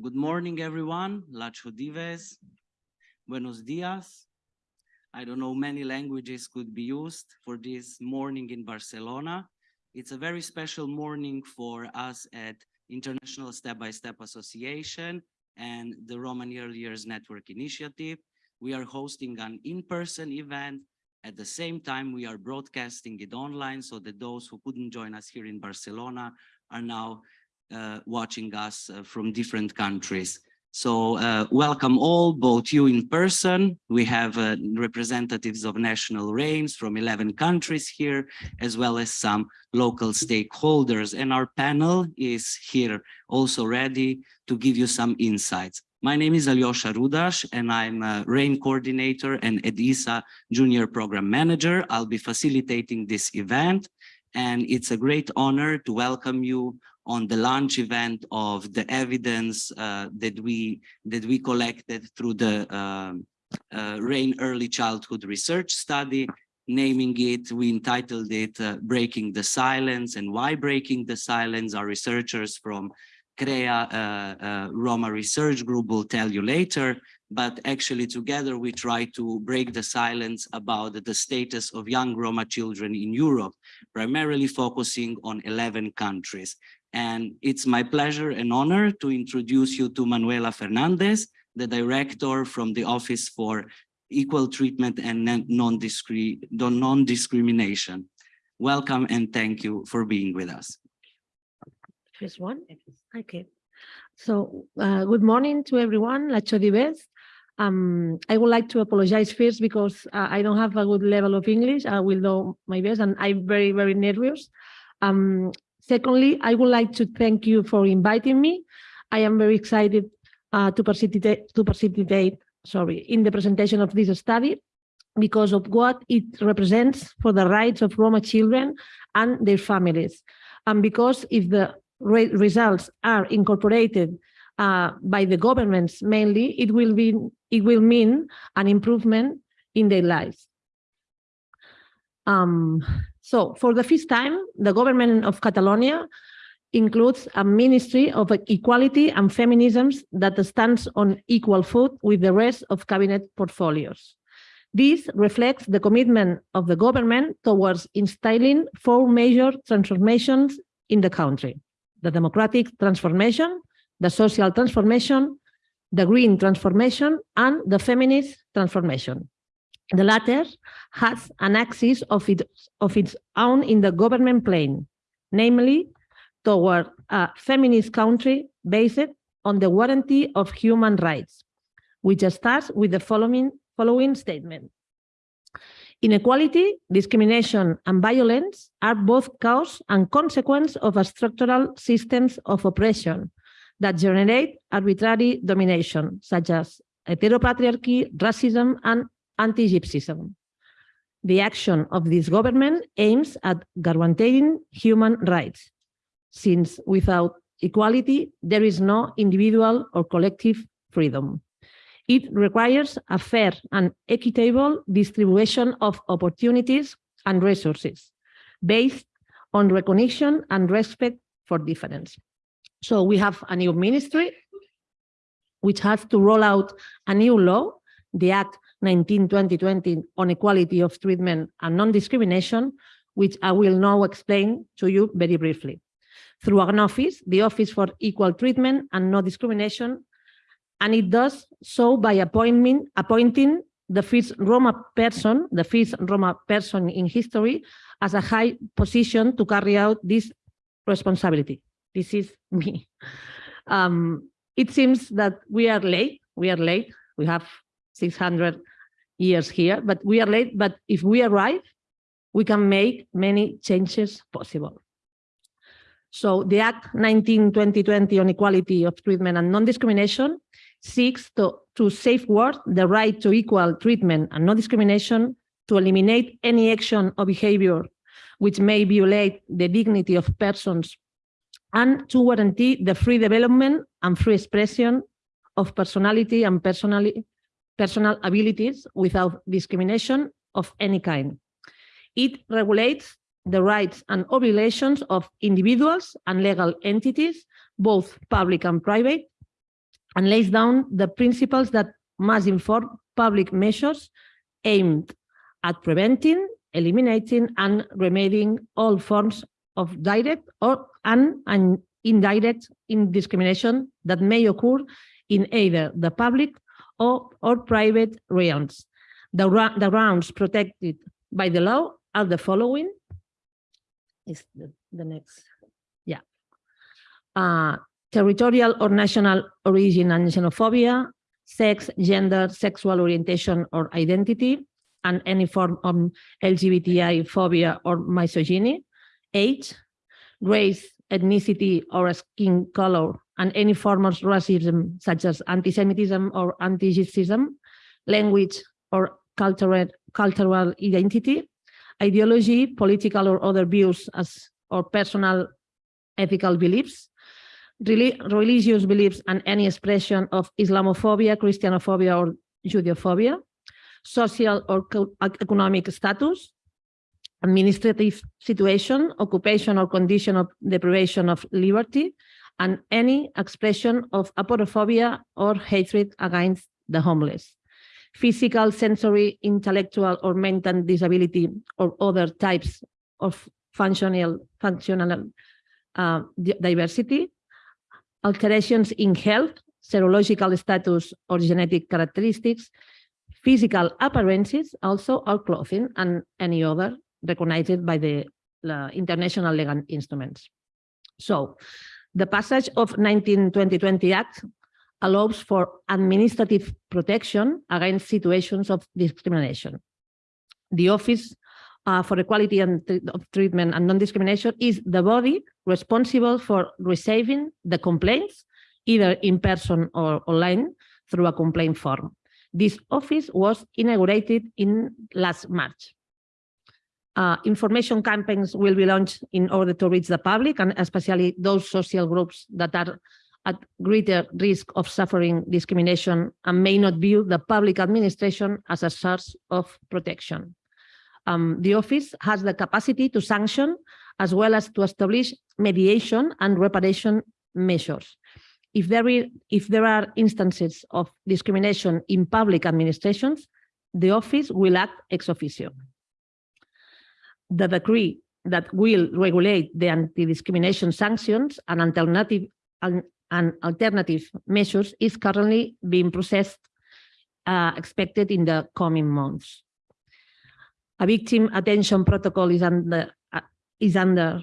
Good morning, everyone. Lacho dives. Buenos dias. I don't know, many languages could be used for this morning in Barcelona. It's a very special morning for us at International Step by Step Association and the Roman Early Years Network Initiative. We are hosting an in-person event. At the same time, we are broadcasting it online so that those who couldn't join us here in Barcelona are now watching us uh, from different countries. So uh, welcome all, both you in person. We have uh, representatives of national RAINs from 11 countries here, as well as some local stakeholders. And our panel is here also ready to give you some insights. My name is Alyosha Rudash, and I'm a RAIN coordinator and EDISA junior program manager. I'll be facilitating this event, and it's a great honor to welcome you on the launch event of the evidence uh, that we that we collected through the uh, uh, RAIN Early Childhood Research Study. Naming it, we entitled it uh, Breaking the Silence and Why Breaking the Silence. Our researchers from CREA uh, uh, Roma Research Group will tell you later, but actually together we try to break the silence about the status of young Roma children in Europe, primarily focusing on 11 countries. And it's my pleasure and honor to introduce you to Manuela Fernandez, the director from the Office for Equal Treatment and Non-Discrimination. Welcome and thank you for being with us. First one, okay. So uh, good morning to everyone, Lacho. Um, I would like to apologize first because uh, I don't have a good level of English. I will do my best and I'm very, very nervous. Um, Secondly, I would like to thank you for inviting me. I am very excited uh, to participate, to participate sorry, in the presentation of this study because of what it represents for the rights of Roma children and their families. And because if the re results are incorporated uh, by the governments mainly, it will, be, it will mean an improvement in their lives. Um, so for the first time, the government of Catalonia includes a Ministry of Equality and Feminisms that stands on equal foot with the rest of cabinet portfolios. This reflects the commitment of the government towards instilling four major transformations in the country. The democratic transformation, the social transformation, the green transformation, and the feminist transformation. The latter has an axis of, it, of its own in the government plane, namely toward a feminist country based on the warranty of human rights, which starts with the following, following statement. Inequality, discrimination, and violence are both cause and consequence of structural systems of oppression that generate arbitrary domination, such as heteropatriarchy, racism, and anti-Gypsyism. The action of this government aims at guaranteeing human rights, since without equality, there is no individual or collective freedom. It requires a fair and equitable distribution of opportunities and resources based on recognition and respect for difference. So we have a new ministry which has to roll out a new law, the Act 19-2020 on equality of treatment and non-discrimination, which I will now explain to you very briefly. Through an office, the Office for Equal Treatment and Non-Discrimination, and it does so by appointment, appointing the first Roma person, the first Roma person in history, as a high position to carry out this responsibility. This is me. Um, it seems that we are late. We are late. We have 600 years here, but we are late. But if we arrive, we can make many changes possible. So the Act 19-2020 on equality of treatment and non-discrimination seeks to, to safeguard the right to equal treatment and non-discrimination, to eliminate any action or behavior which may violate the dignity of persons, and to guarantee the free development and free expression of personality and personally personal abilities without discrimination of any kind. It regulates the rights and obligations of individuals and legal entities, both public and private, and lays down the principles that must inform public measures aimed at preventing, eliminating, and remedying all forms of direct or and, and indirect in discrimination that may occur in either the public or, or private realms. The, the grounds protected by the law are the following. Is the, the next, yeah. Uh, territorial or national origin and xenophobia, sex, gender, sexual orientation or identity, and any form of LGBTI phobia or misogyny, age, race, ethnicity, or skin color, and any form of racism such as anti-Semitism or anti-Gypsyism, language or cultural, cultural identity, ideology, political or other views as or personal ethical beliefs, religious beliefs and any expression of Islamophobia, Christianophobia or Judeophobia, social or economic status, administrative situation, occupation or condition of deprivation of liberty, and any expression of aporophobia or hatred against the homeless. Physical, sensory, intellectual, or mental disability, or other types of functional, functional uh, diversity, alterations in health, serological status, or genetic characteristics, physical appearances also, or clothing, and any other recognized by the uh, international legal instruments. So the passage of 1920 Act allows for administrative protection against situations of discrimination. The Office uh, for Equality and of Treatment and Non-Discrimination is the body responsible for receiving the complaints, either in person or online, through a complaint form. This office was inaugurated in last March. Uh, information campaigns will be launched in order to reach the public and especially those social groups that are at greater risk of suffering discrimination and may not view the public administration as a source of protection. Um, the office has the capacity to sanction as well as to establish mediation and reparation measures. If there, i- if there are instances of discrimination in public administrations, the office will act ex officio. The decree that will regulate the anti-discrimination sanctions and alternative and, and alternative measures is currently being processed, uh, expected in the coming months. A victim attention protocol is under uh, is under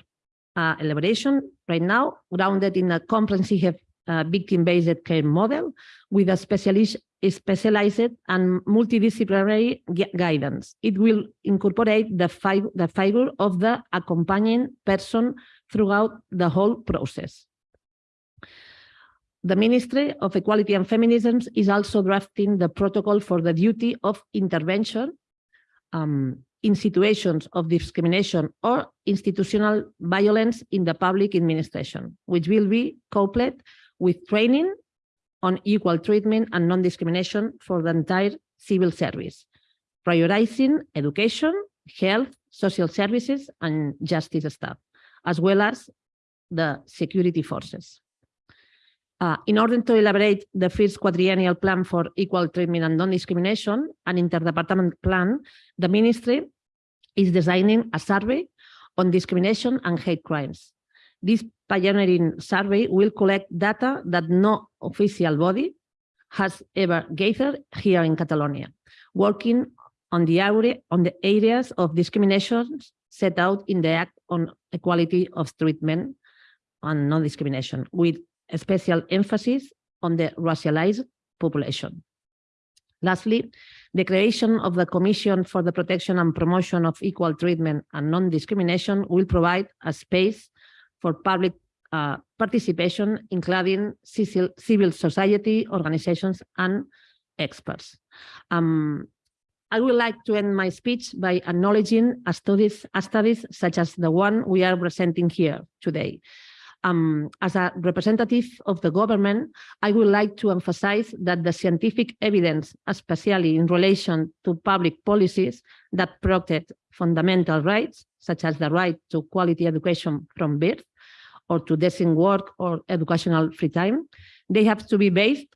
uh, elaboration right now, grounded in a comprehensive uh, victim-based care model with a specialist, specialized and multidisciplinary guidance. It will incorporate the, fi- the figure of the accompanying person throughout the whole process. The Ministry of Equality and Feminism is also drafting the protocol for the duty of intervention um, in situations of discrimination or institutional violence in the public administration, which will be coupled with training on equal treatment and non-discrimination for the entire civil service, prioritizing education, health, social services, and justice staff, as well as the security forces. Uh, in order to elaborate the first quadriennial plan for equal treatment and non-discrimination, an interdepartment plan, the ministry is designing a survey on discrimination and hate crimes. This pioneering survey will collect data that no official body has ever gathered here in Catalonia, working on the area on the areas of discrimination set out in the Act on Equality of Treatment and Non-Discrimination, with a special emphasis on the racialized population. Lastly, the creation of the Commission for the Protection and Promotion of Equal Treatment and Non-Discrimination will provide a space for public uh, participation, including civil, society organizations and experts. Um, I would like to end my speech by acknowledging a studies, a studies such as the one we are presenting here today. Um, as a representative of the government, I would like to emphasize that the scientific evidence, especially in relation to public policies that protect fundamental rights, such as the right to quality education from birth, or to decent work or educational free time, they have to be based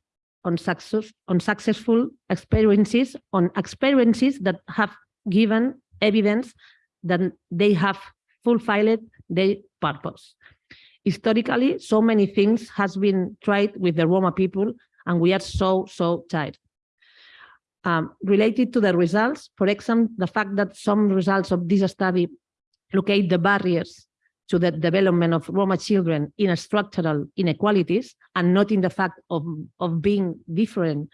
on success, on successful experiences, on experiences that have given evidence that they have fulfilled their purpose. Historically, so many things has been tried with the Roma people, and we are so, so tired. Um, related to the results, for example, the fact that some results of this study locate the barriers to the development of Roma children in structural inequalities and not in the fact of, of being different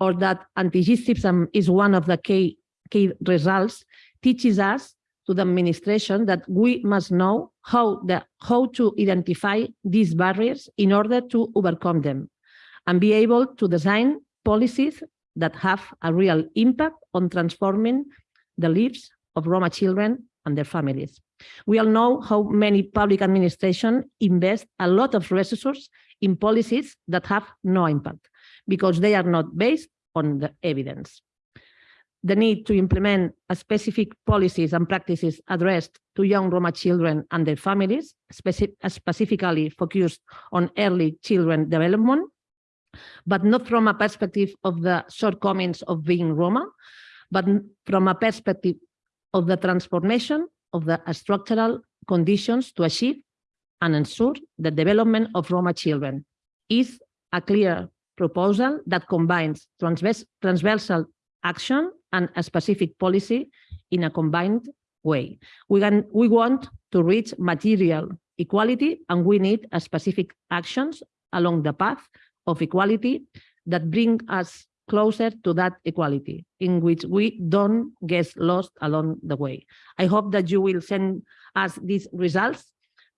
or that anti-Gypsyism is one of the key, key results teaches us to the administration that we must know how, the, how to identify these barriers in order to overcome them and be able to design policies that have a real impact on transforming the lives of Roma children and their families. We all know how many public administration invest a lot of resources in policies that have no impact because they are not based on the evidence. The need to implement specific policies and practices addressed to young Roma children and their families, speci specifically focused on early children development, but not from a perspective of the shortcomings of being Roma, but from a perspective of the transformation of the structural conditions to achieve and ensure the development of Roma children is a clear proposal that combines transvers transversal action and a specific policy in a combined way. We, can, we want to reach material equality and we need a specific actions along the path of equality that bring us closer to that equality in which we don't get lost along the way. I hope that you will send us these results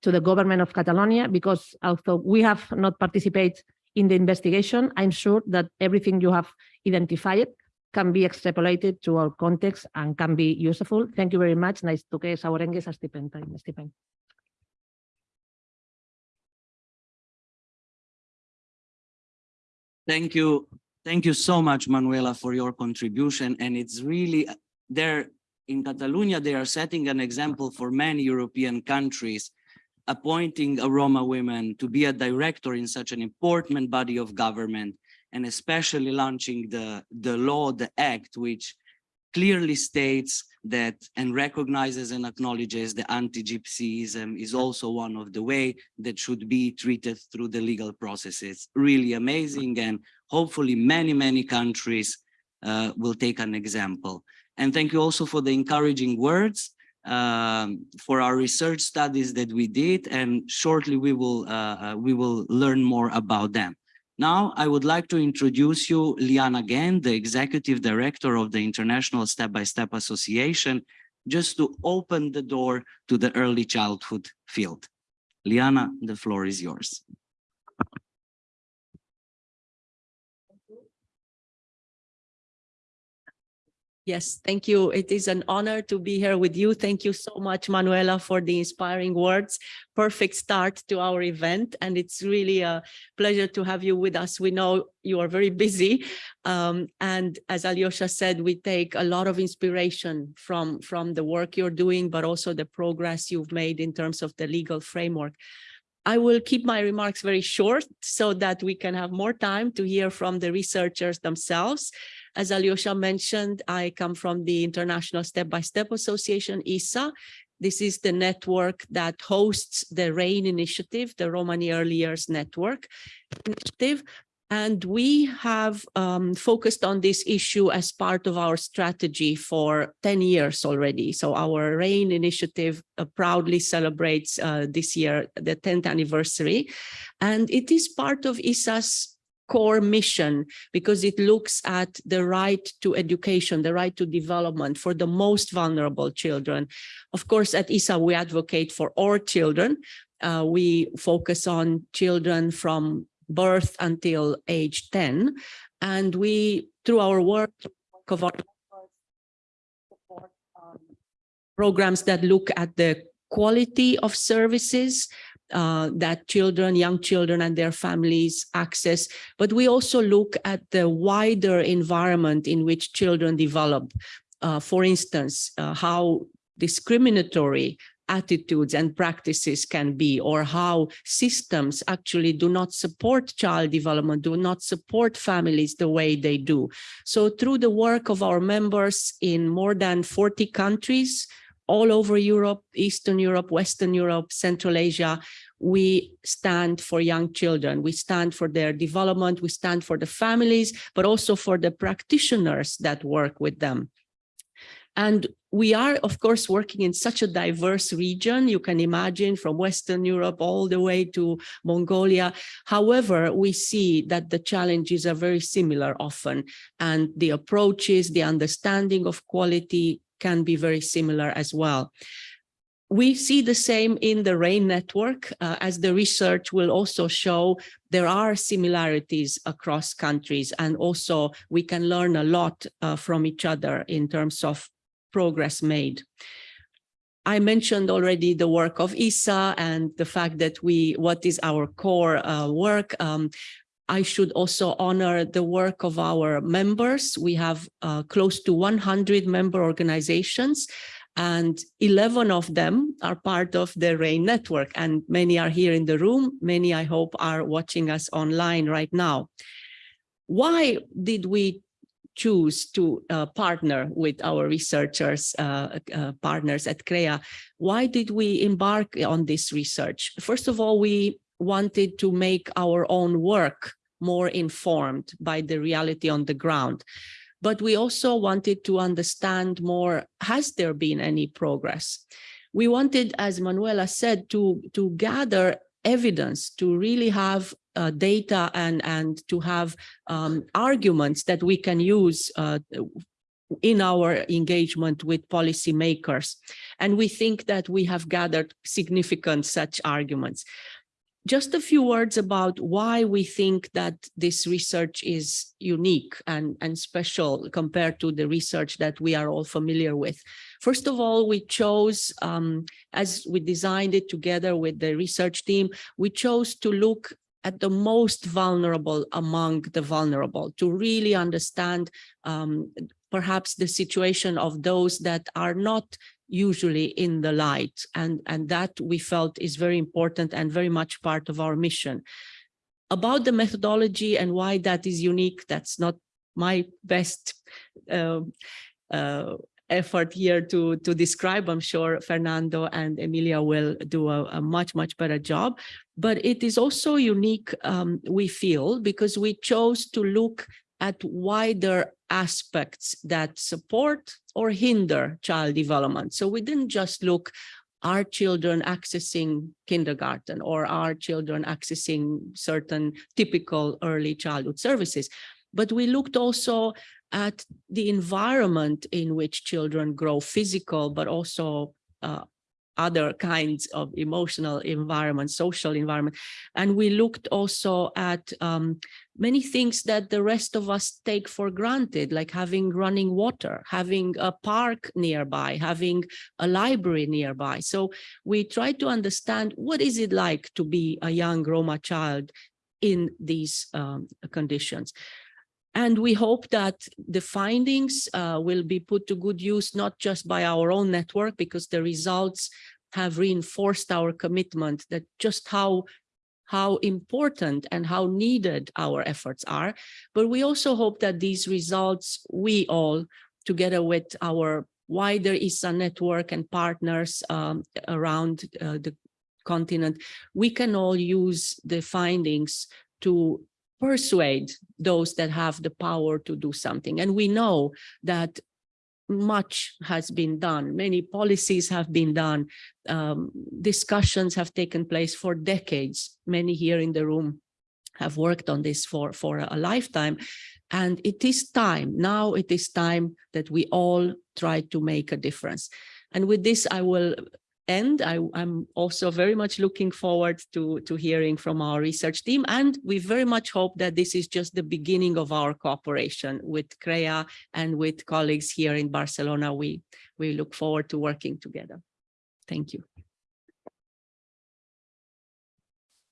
to the government of Catalonia because although we have not participated in the investigation, I'm sure that everything you have identified can be extrapolated to our context and can be useful. Thank you very much. Nice to que saurengues. Stephen. Thank you. Thank you so much, Manuela, for your contribution. And it's really uh, there in Catalonia, they are setting an example for many European countries, appointing a Roma woman to be a director in such an important body of government, and especially launching the, the law, the act, which clearly states that and recognizes and acknowledges the anti-Gypsyism is also one of the way that should be treated through the legal processes. Really amazing and hopefully many, many countries uh, will take an example. And thank you also for the encouraging words um, for our research studies that we did and shortly we will uh, uh, we will learn more about them. Now, I would like to introduce you Liana Ghent, the Executive Director of the International Step-by-Step -Step Association, just to open the door to the early childhood field. Liana, the floor is yours. Yes, thank you. It is an honor to be here with you. Thank you so much, Manuela, for the inspiring words. Perfect start to our event. And it's really a pleasure to have you with us. We know you are very busy. Um, and as Alyosha said, we take a lot of inspiration from, from the work you're doing, but also the progress you've made in terms of the legal framework. I will keep my remarks very short so that we can have more time to hear from the researchers themselves. As Alyosha mentioned, I come from the International Step-by-Step -Step Association, ISSA. This is the network that hosts the RAIN initiative, the Romani Early Years Network initiative. And we have um, focused on this issue as part of our strategy for 10 years already. So our RAIN initiative uh, proudly celebrates uh, this year the 10th anniversary. And it is part of ISSA's core mission because it looks at the right to education, the right to development for the most vulnerable children. Of course, at ISSA, we advocate for all children. Uh, we focus on children from birth until age 10. And we, through our work, of our programs that look at the quality of services uh, that children, young children and their families access, but we also look at the wider environment in which children develop. Uh, for instance, uh, how discriminatory attitudes and practices can be or how systems actually do not support child development, do not support families the way they do. So through the work of our members in more than 40 countries, all over Europe, Eastern Europe, Western Europe, Central Asia, we stand for young children. We stand for their development. We stand for the families, but also for the practitioners that work with them. And we are, of course, working in such a diverse region. You can imagine from Western Europe all the way to Mongolia. However, we see that the challenges are very similar often, and the approaches, the understanding of quality can be very similar as well. We see the same in the RAIN network, uh, as the research will also show there are similarities across countries and also we can learn a lot uh, from each other in terms of progress made. I mentioned already the work of ISSA and the fact that we, what is our core uh, work. Um, I should also honor the work of our members. We have uh, close to 100 member organizations and 11 of them are part of the RAIN network and many are here in the room. Many, I hope, are watching us online right now. Why did we choose to uh, partner with our researchers, uh, uh, partners at CREA? Why did we embark on this research? First of all, we wanted to make our own work more informed by the reality on the ground but we also wanted to understand more, has there been any progress? We wanted, as Manuela said, to, to gather evidence, to really have uh, data and, and to have um, arguments that we can use uh, in our engagement with policymakers. And we think that we have gathered significant such arguments just a few words about why we think that this research is unique and, and special compared to the research that we are all familiar with. First of all, we chose, um, as we designed it together with the research team, we chose to look at the most vulnerable among the vulnerable to really understand um, perhaps the situation of those that are not usually in the light and and that we felt is very important and very much part of our mission. About the methodology and why that is unique that's not my best uh, uh, effort here to to describe. I'm sure fernando and emilia will do a, a much much better job. But it is also unique um, we feel because we chose to look at wider aspects that support or hinder child development. So we didn't just look are children accessing kindergarten or are children accessing certain typical early childhood services, but we looked also at the environment in which children grow physical, but also uh, other kinds of emotional environment, social environment. And we looked also at um, many things that the rest of us take for granted, like having running water, having a park nearby, having a library nearby. So we try to understand what is it like to be a young Roma child in these um, conditions. And we hope that the findings uh, will be put to good use, not just by our own network, because the results have reinforced our commitment that just how how important and how needed our efforts are. But we also hope that these results, we all, together with our wider ISSA network and partners um, around uh, the continent, we can all use the findings to persuade those that have the power to do something. And we know that much has been done. Many policies have been done. Um, discussions have taken place for decades. Many here in the room have worked on this for, for a lifetime. And it is time, now it is time that we all try to make a difference. And with this, I will end. I, am also very much looking forward to, to hearing from our research team. And we very much hope that this is just the beginning of our cooperation with CREA and with colleagues here in Barcelona. We, we look forward to working together. Thank you.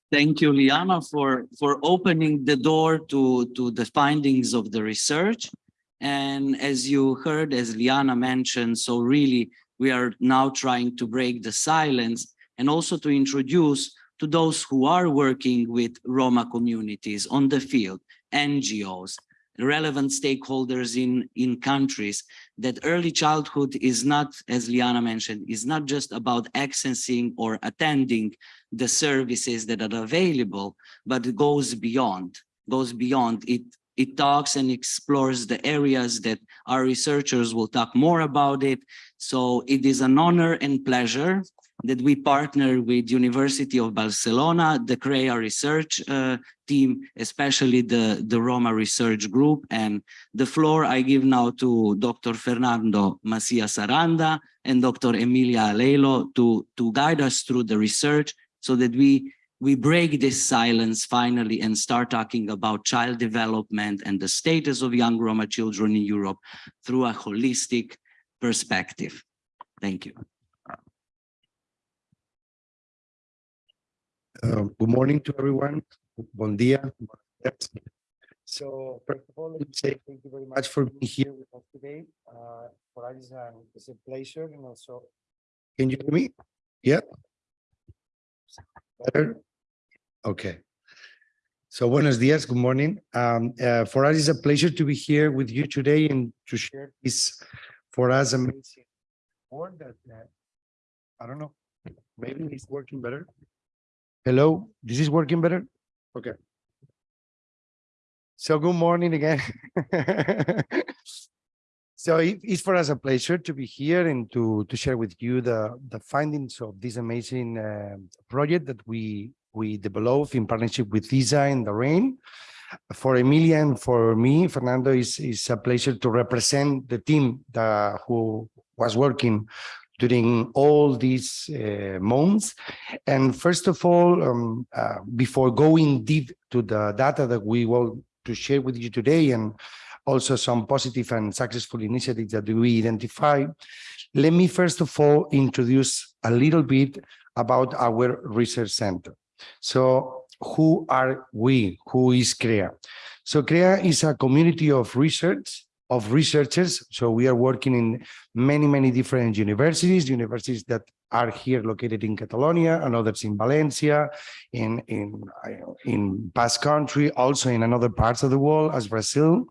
Thank you, Liana, for, for opening the door to, to the findings of the research. And as you heard, as Liana mentioned, so really we are now trying to break the silence and also to introduce to those who are working with Roma communities on the field, NGOs, relevant stakeholders in, in countries, that early childhood is not, as Liana mentioned, is not just about accessing or attending the services that are available, but goes beyond, goes beyond. It, it talks and explores the areas that our researchers will talk more about it. So it is an honor and pleasure that we partner with University of Barcelona, the CREA research uh, team, especially the, the Roma research group. And the floor I give now to Dr. Fernando Macias Aranda and Dr. Emilia Aiello to, to guide us through the research so that we, we break this silence finally and start talking about child development and the status of young Roma children in Europe through a holistic perspective. Thank you. Uh, Good morning to everyone. Bon dia. So first of all, let me say thank you very much for being here with us today. Uh, For us, um, it's a pleasure and also, can you hear me? Yeah? Better? Okay. So buenos dias, good morning. Um, uh, For us, it's a pleasure to be here with you today and to share this for us amazing work that, uh, I don't know, maybe it's working better. Hello, this is working better? Okay. So good morning again. So it- it's for us a pleasure to be here and to, to share with you the, the findings of this amazing uh, project that we, we developed in partnership with ISSA and the RAIN. For Emilia and for me, Fernando, is, is a pleasure to represent the team that, who was working during all these uh, months. And first of all, um, uh, before going deep to the data that we want to share with you today and also some positive and successful initiatives that we identify, let me first of all introduce a little bit about our research center. So who are we? Who is CREA? So CREA is a community of research of researchers. So we are working in many, many different universities, universities that are here located in Catalonia and others in Valencia, in, in, in Basque Country, also in another parts of the world as Brazil.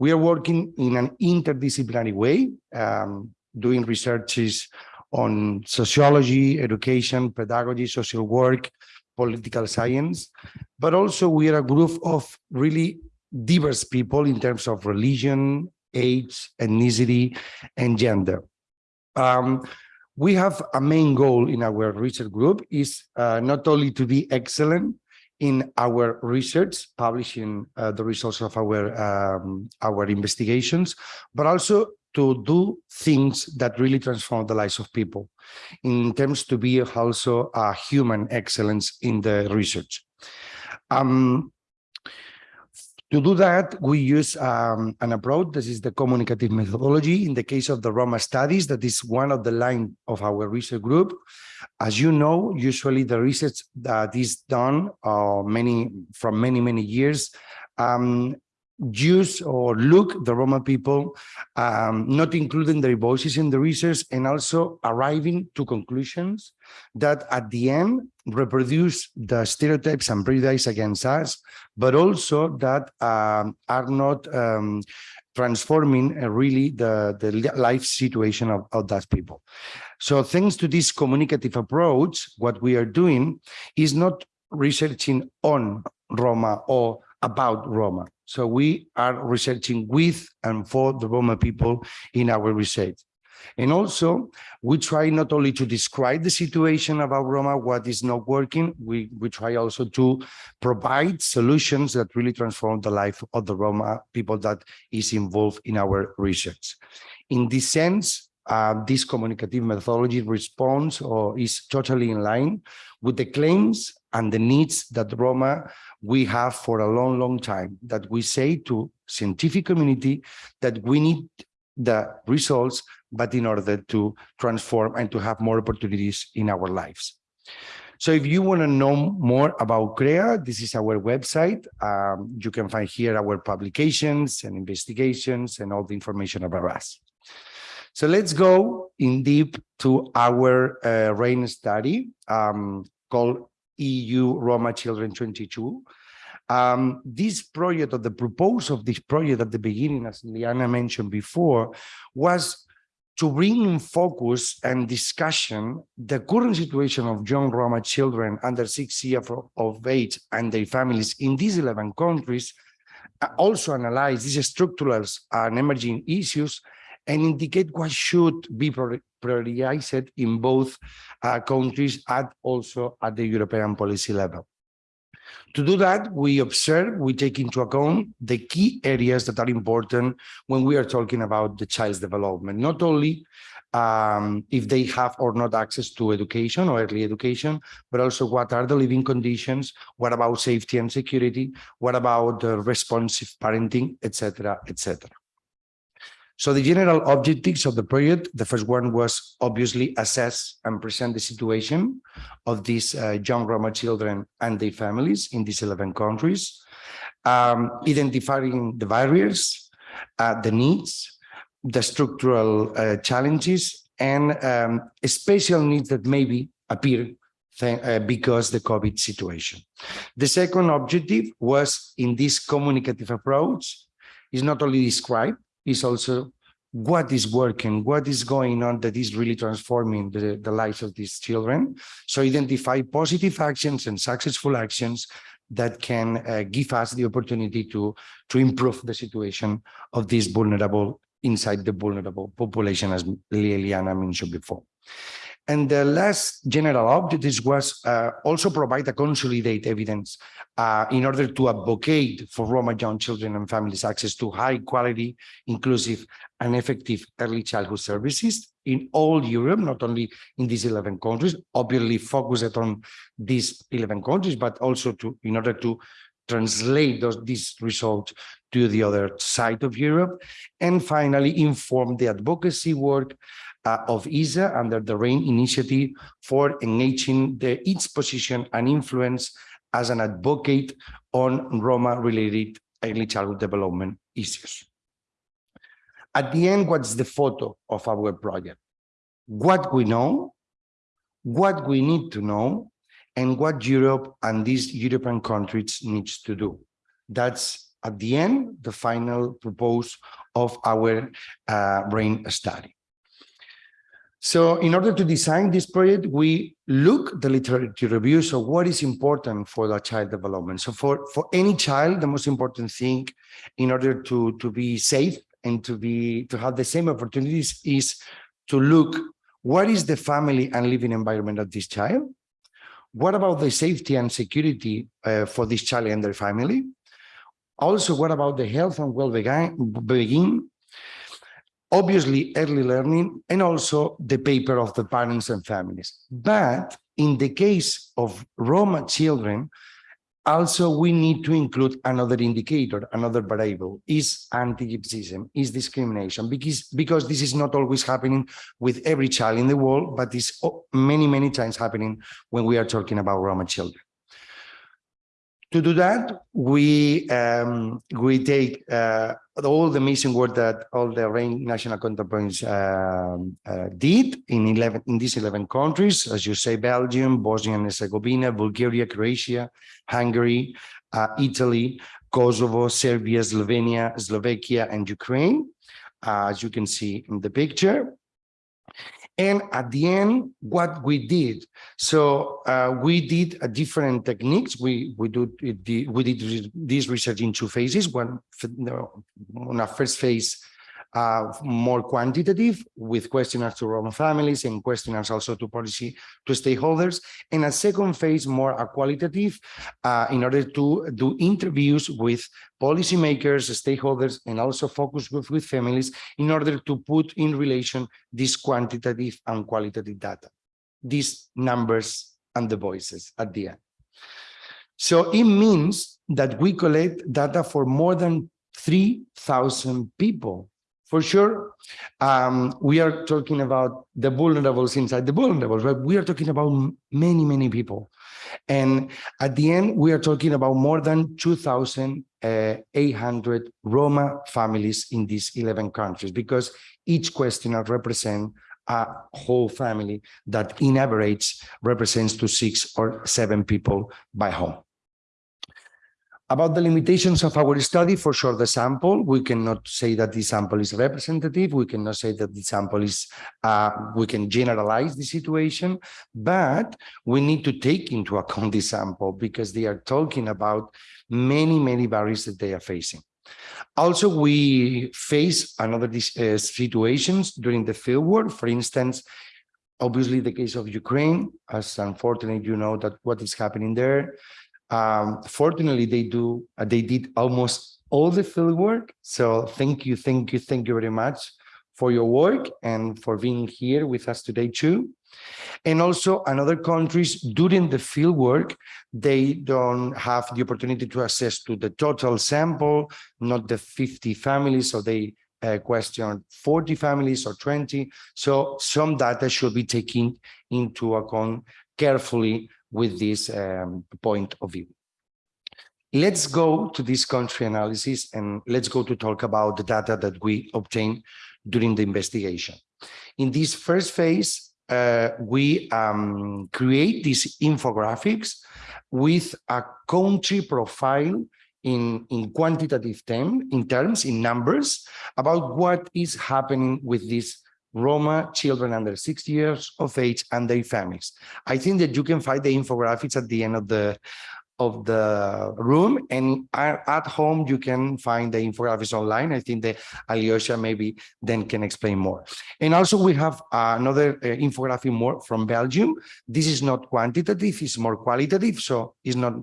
We are working in an interdisciplinary way, um, doing researches on sociology, education, pedagogy, social work, political science, but also we are a group of really diverse people in terms of religion, age, ethnicity, and gender. Um, we have a main goal in our research group is uh, not only to be excellent in our research, publishing uh, the results of our um, our investigations, but also to do things that really transform the lives of people in terms to be also a human excellence in the research. Um, to do that, we use um, an approach. This is the communicative methodology. In the case of the Roma studies, that is one of the line of our research group. As you know, usually the research that is done uh, many from many, many years um, use or look the Roma people, um, not including their voices in the research and also arriving to conclusions that at the end reproduce the stereotypes and prejudice against us, but also that um, are not um, transforming uh, really the, the life situation of, of that people. So thanks to this communicative approach, what we are doing is not researching on Roma or about Roma. So we are researching with and for the Roma people in our research. And also, we try not only to describe the situation about Roma, what is not working, we, we try also to provide solutions that really transform the life of the Roma people that is involved in our research. In this sense, uh, this communicative methodology responds or is totally in line with the claims and the needs that Roma we have for a long, long time, that we say to scientific community that we need the results, but in order to transform and to have more opportunities in our lives. So if you want to know more about CREA, this is our website. Um, you can find here our publications and investigations and all the information about us. So let's go in deep to our uh, RAIN study um, called EU Roma Children 22. Um, this project or the proposal of this project at the beginning, as Liana mentioned before, was to bring in focus and discussion the current situation of young Roma children under six years of- age and their families in these 11 countries, uh, also analyze these structural and emerging issues and indicate what should be prioritized in both uh, countries and also at the European policy level. To do that, we observe, we take into account the key areas that are important when we are talking about the child's development, not only um, if they have or not access to education or early education, but also what are the living conditions, what about safety and security, what about uh, responsive parenting, etc., etc. So the general objectives of the project, the first one was obviously assess and present the situation of these uh, young Roma children and their families in these 11 countries, um, identifying the barriers, uh, the needs, the structural uh, challenges, and um, special needs that maybe appear uh, because the COVID situation. The second objective was in this communicative approach is not only describe, is also what is working, what is going on that is really transforming the, the lives of these children. So identify positive actions and successful actions that can uh, give us the opportunity to, to improve the situation of these vulnerable inside the vulnerable population, as Liliana mentioned before. And the last general objective was uh, also provide a consolidate evidence uh, in order to advocate for Roma young children and families access to high quality, inclusive and effective early childhood services in all Europe, not only in these 11 countries, obviously focused on these 11 countries, but also to in order to translate those these results to the other side of Europe. And finally, inform the advocacy work uh, of ISSA under the RAIN initiative for engaging the, its position and influence as an advocate on Roma-related early childhood development issues. At the end, what's the photo of our project? What we know, what we need to know, and what Europe and these European countries needs to do. That's at the end, the final propose of our uh, RAIN study. So in order to design this project, we look the literature review. So what is important for the child development? So for, for any child, the most important thing in order to, to be safe and to be to have the same opportunities is to look what is the family and living environment of this child? What about the safety and security uh, for this child and their family? Also, what about the health and well-being? Obviously, early learning and also the paper of the parents and families. But in the case of Roma children, also we need to include another indicator, another variable, is anti-Gypsyism, is discrimination, because, because this is not always happening with every child in the world, but it's o- many, many times happening when we are talking about Roma children. To do that, we um, we take uh, all the amazing work that all the RAIN national contact points um, uh, did in 11 in these 11 countries, as you say, Belgium, Bosnia and Herzegovina, Bulgaria, Croatia, Hungary, uh, Italy, Kosovo, Serbia, Slovenia, Slovakia, and Ukraine, uh, as you can see in the picture. And at the end, what we did, so uh, we did a different techniques. We we do we did this research in two phases. One on a first phase, uh, more quantitative with questionnaires to Roma families and questionnaires also to policy to stakeholders, and a second phase more qualitative uh, in order to do interviews with policymakers, stakeholders, and also focus groups with families in order to put in relation this quantitative and qualitative data, these numbers and the voices at the end. So it means that we collect data for more than 3,000 people. For sure, um, we are talking about the vulnerables inside the vulnerables, but we are talking about many, many people. And at the end, we are talking about more than 2,000 uh, 800 Roma families in these 11 countries because each questionnaire represents a whole family that in average represents to six or seven people by home. About the limitations of our study, for sure, the sample, we cannot say that the sample is representative. We cannot say that the sample is, uh, we can generalize the situation, but we need to take into account the sample because they are talking about many, many barriers that they are facing. Also, we face another uh, situations during the field work. For instance, obviously the case of Ukraine, as unfortunately you know that what is happening there. Um, fortunately, they do, uh, they did almost all the field work. So thank you, thank you, thank you very much for your work and for being here with us today too. And also another countries during the field work, they don't have the opportunity to access to the total sample, not the 50 families, so they uh, question 40 families or 20. So some data should be taken into account carefully with this um, point of view. Let's go to this country analysis and let's go to talk about the data that we obtained during the investigation. In this first phase, uh, we um, create these infographics with a country profile in, in quantitative term, in terms, in numbers, about what is happening with these Roma children under six years of age and their families. I think that you can find the infographics at the end of the of the room and at home you can find the infographics online. I think that Alyosha maybe then can explain more. And also we have another uh, infographic more from Belgium. This is not quantitative, it's more qualitative. So it's not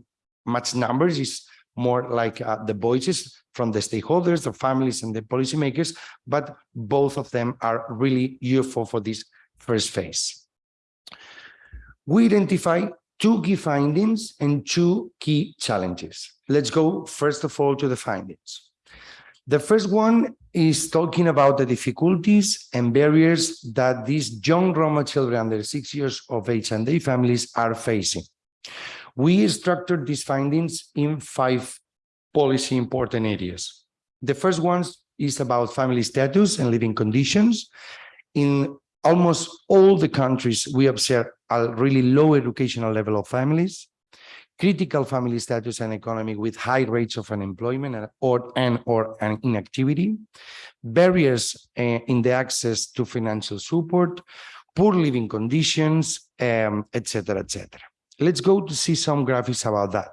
much numbers, it's more like uh, the voices from the stakeholders, the families and the policymakers, but both of them are really useful for this first phase. We identify two key findings and two key challenges. Let's go first of all to the findings. The first one is talking about the difficulties and barriers that these young Roma children under six years of age and their families are facing. We structured these findings in five policy important areas. The first one is about family status and living conditions. In almost all the countries, we observe a really low educational level of families, critical family status and economy with high rates of unemployment and or, and or an inactivity, barriers uh, in the access to financial support, poor living conditions, um, etc., etc. Let's go to see some graphics about that.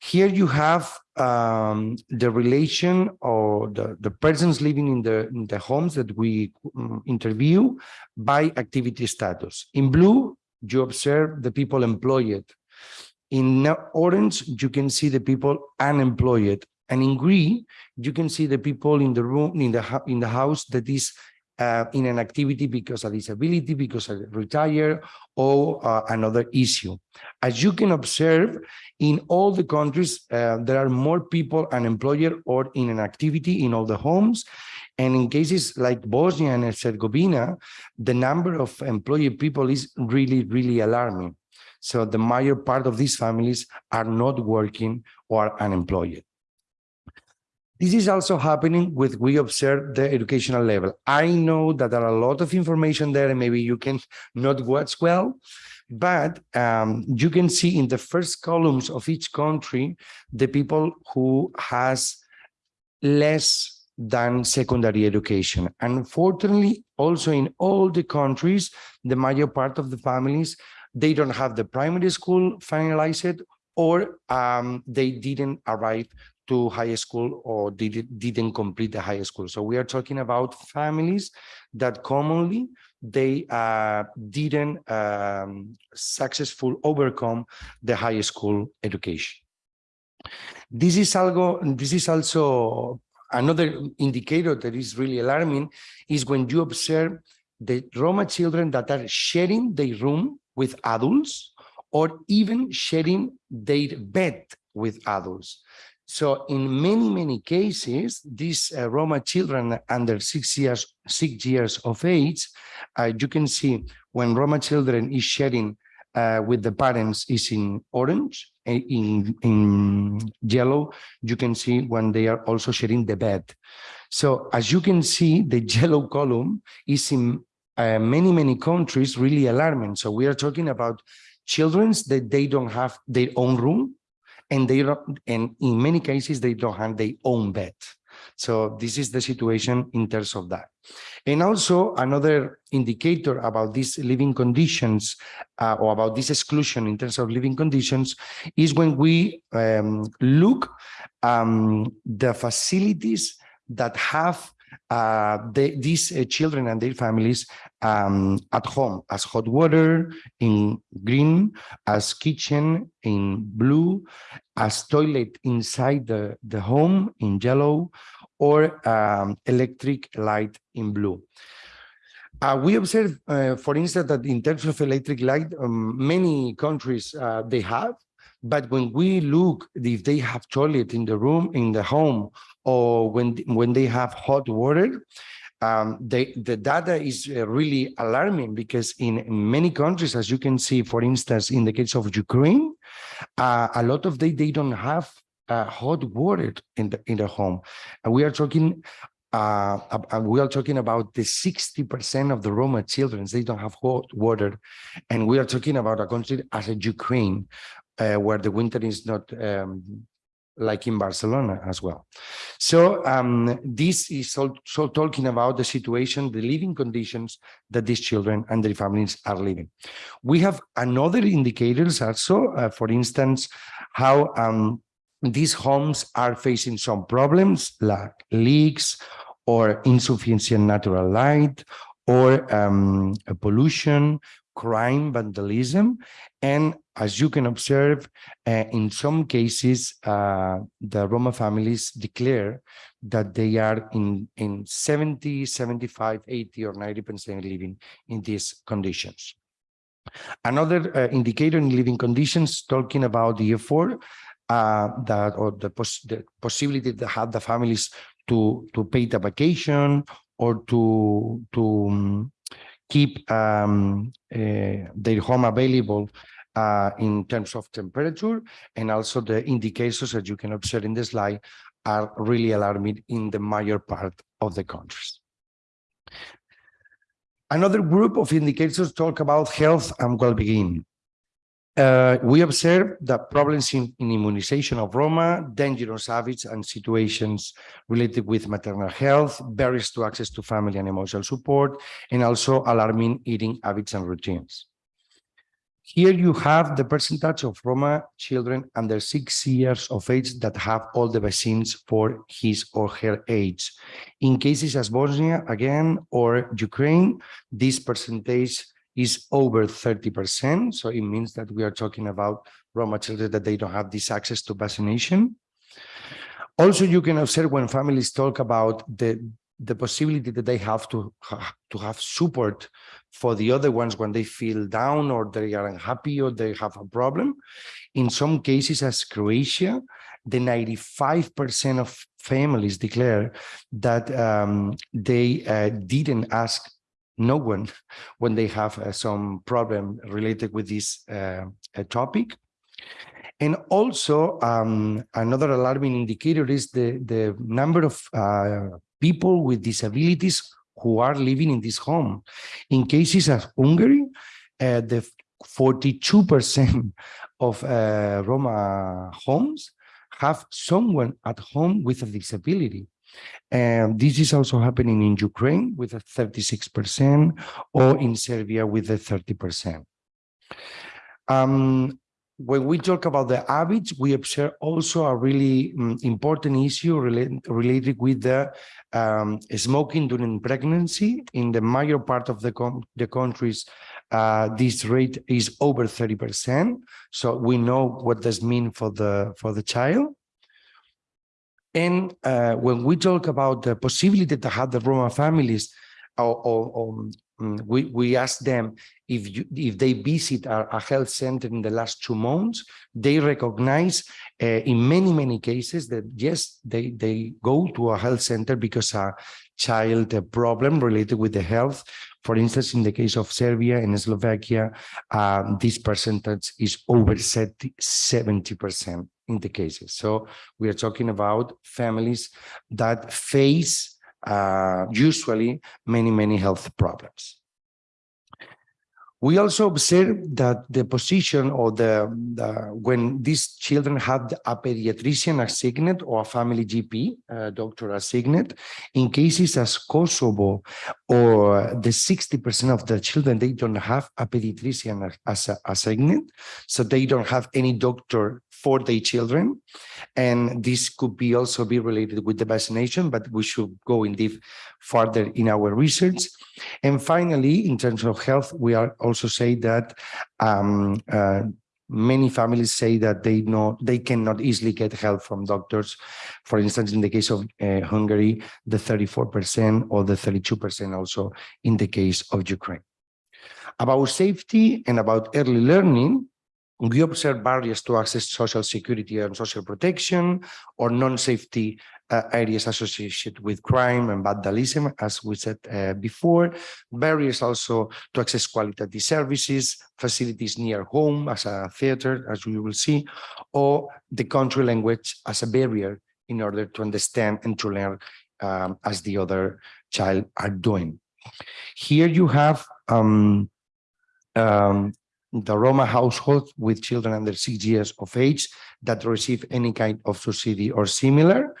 Here you have um, the relation or the, the persons living in the, in the homes that we um, interview by activity status. In blue, you observe the people employed. In orange, you can see the people unemployed. And in green, you can see the people in the room, in the, in the house that is uh, in an activity because of disability, because of retire, or uh, another issue. As you can observe, in all the countries, uh, there are more people unemployed or in an activity in all the homes. And in cases like Bosnia and Herzegovina, the number of employed people is really, really alarming. So the major part of these families are not working or unemployed. This is also happening with we observe the educational level. I know that there are a lot of information there and maybe you can not watch well, but um, you can see in the first columns of each country, the people who has less than secondary education. Unfortunately, also in all the countries, the major part of the families, they don't have the primary school finalized or um, they didn't arrive to high school or did, didn't complete the high school. So we are talking about families that commonly they uh, didn't um, successful overcome the high school education. This is algo, this is also another indicator that is really alarming is when you observe the Roma children that are sharing their room with adults or even sharing their bed with adults. So in many, many cases, these uh, Roma children under six years, six years of age, uh, you can see when Roma children is sharing uh, with the parents is in orange eh, in, in yellow, you can see when they are also sharing the bed. So as you can see, the yellow column is in uh, many, many countries really alarming. So we are talking about childrens that they don't have their own room and they don't, and in many cases, they don't have their own bed. So this is the situation in terms of that. And also another indicator about these living conditions uh, or about this exclusion in terms of living conditions is when we um, look um, the facilities that have uh, the, these uh, children and their families um, at home as hot water in green, as kitchen in blue, as toilet inside the, the home in yellow, or um, electric light in blue. Uh, we observe, uh, for instance, that in terms of electric light, um, many countries uh, they have, but when we look if they have toilet in the room, in the home, or when when they have hot water, um, they, the data is uh, really alarming because in, many countries, as you can see, for instance, in the case of Ukraine, uh, a lot of they they don't have uh, hot water in the in the home, and we are talking. Uh, we are talking about the 60% of the Roma children, they don't have hot water. And we are talking about a country as a Ukraine, uh, where the winter is not um, like in Barcelona as well. So um, this is also talking about the situation, the living conditions that these children and their families are living. We have another indicators also, uh, for instance, how um, these homes are facing some problems like leaks or insufficient natural light or um, pollution, crime, vandalism. And as you can observe, uh, in some cases, uh, the Roma families declare that they are in, in 70, 75, 80 or 90% living in these conditions. Another uh, indicator in living conditions, talking about the effort uh, that or the, pos the possibility to have the families to to pay the vacation or to to um, keep um, uh, their home available uh, in terms of temperature and also the indicators that you can observe in the slide are really alarming in the major part of the countries. Another group of indicators talk about health and well-being. Uh, we observe that problems in, in, immunization of Roma, dangerous habits and situations related with maternal health, barriers to access to family and emotional support, and also alarming eating habits and routines. Here you have the percentage of Roma children under six years of age that have all the vaccines for his or her age. In cases as Bosnia, again, or Ukraine, this percentage is over 30%. So it means that we are talking about Roma children that they don't have this access to vaccination. Also, you can observe when families talk about the, the possibility that they have to, to have support for the other ones when they feel down or they are unhappy or they have a problem. In some cases, as Croatia, the 95% of families declare that um, they uh, didn't ask no one when they have uh, some problem related with this uh, topic. And also um, another alarming indicator is the, the number of uh, people with disabilities who are living in this home. In cases of Hungary, uh, the 42% of uh, Roma homes have someone at home with a disability. And this is also happening in Ukraine with a 36% or in Serbia with a 30%. Um, when we talk about the habits, we observe also a really um, important issue related, related with the um, smoking during pregnancy. In the major part of the, the countries, uh, this rate is over 30%. So we know what this mean for the for the child. And uh, when we talk about the possibility to have the Roma families or, or, or we, we ask them if you, if they visit a, a health center in the last two months, they recognize uh, in many, many cases that yes, they, they go to a health center because a child a problem related with the health. For instance, in the case of Serbia and Slovakia, um, this percentage is over 70% in the cases. So we are talking about families that face uh, usually many, many health problems. We also observe that the position or the, the when these children had a pediatrician assigned or a family GP uh, doctor assigned, in cases as Kosovo or the 60% of the children, they don't have a pediatrician as a, assigned, so they don't have any doctor for their children. And this could be also be related with the vaccination, but we should go in deep further in our research. And finally, in terms of health, we are also say that um, uh, many families say that they know they cannot easily get help from doctors. For instance, in the case of uh, Hungary, the 34% or the 32% also in the case of Ukraine. About safety and about early learning, we observe barriers to access social security and social protection or non-safety uh, areas associated with crime and vandalism, as we said uh, before. Barriers also to access quality services, facilities near home as a theater, as we will see, or the country language as a barrier in order to understand and to learn um, as the other child are doing. Here you have um, um, the Roma household with children under six years of age that receive any kind of subsidy or similar.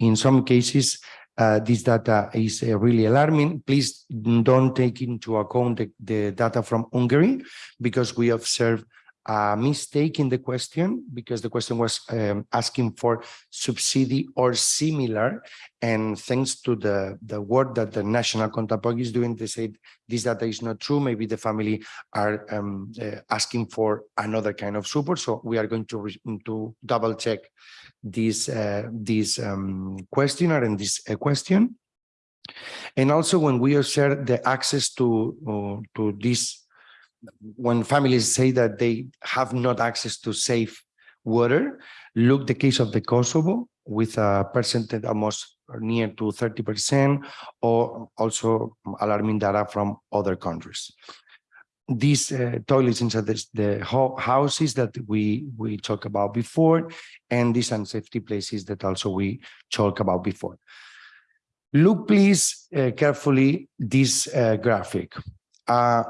In some cases, uh, this data is uh, really alarming. Please don't take into account the, the data from Hungary because we observe a mistake in the question because the question was um, asking for subsidy or similar. And thanks to the the work that the national counterpart is doing they said this data is not true. Maybe the family are um, uh, asking for another kind of support. So we are going to to double check this uh, this um, questionnaire and this uh, question and also when we share the access to uh, to this when families say that they have not access to safe water, look the case of the Kosovo with a percentage almost near to 30% or also alarming data from other countries. These uh, toilets inside this, the houses that we, we talked about before and these unsafety places that also we talked about before. Look please uh, carefully this uh, graphic. Uh,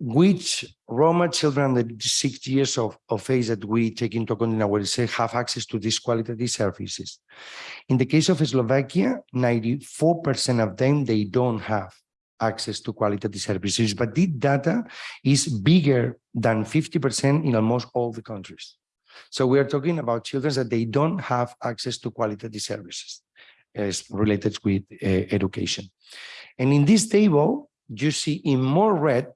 which Roma children under six years of, of age that we take into account in our research have access to these quality services. In the case of Slovakia, 94% of them, they don't have access to quality services, but this data is bigger than 50% in almost all the countries. So we are talking about children that they don't have access to quality services as related with uh, education. And in this table, you see in more red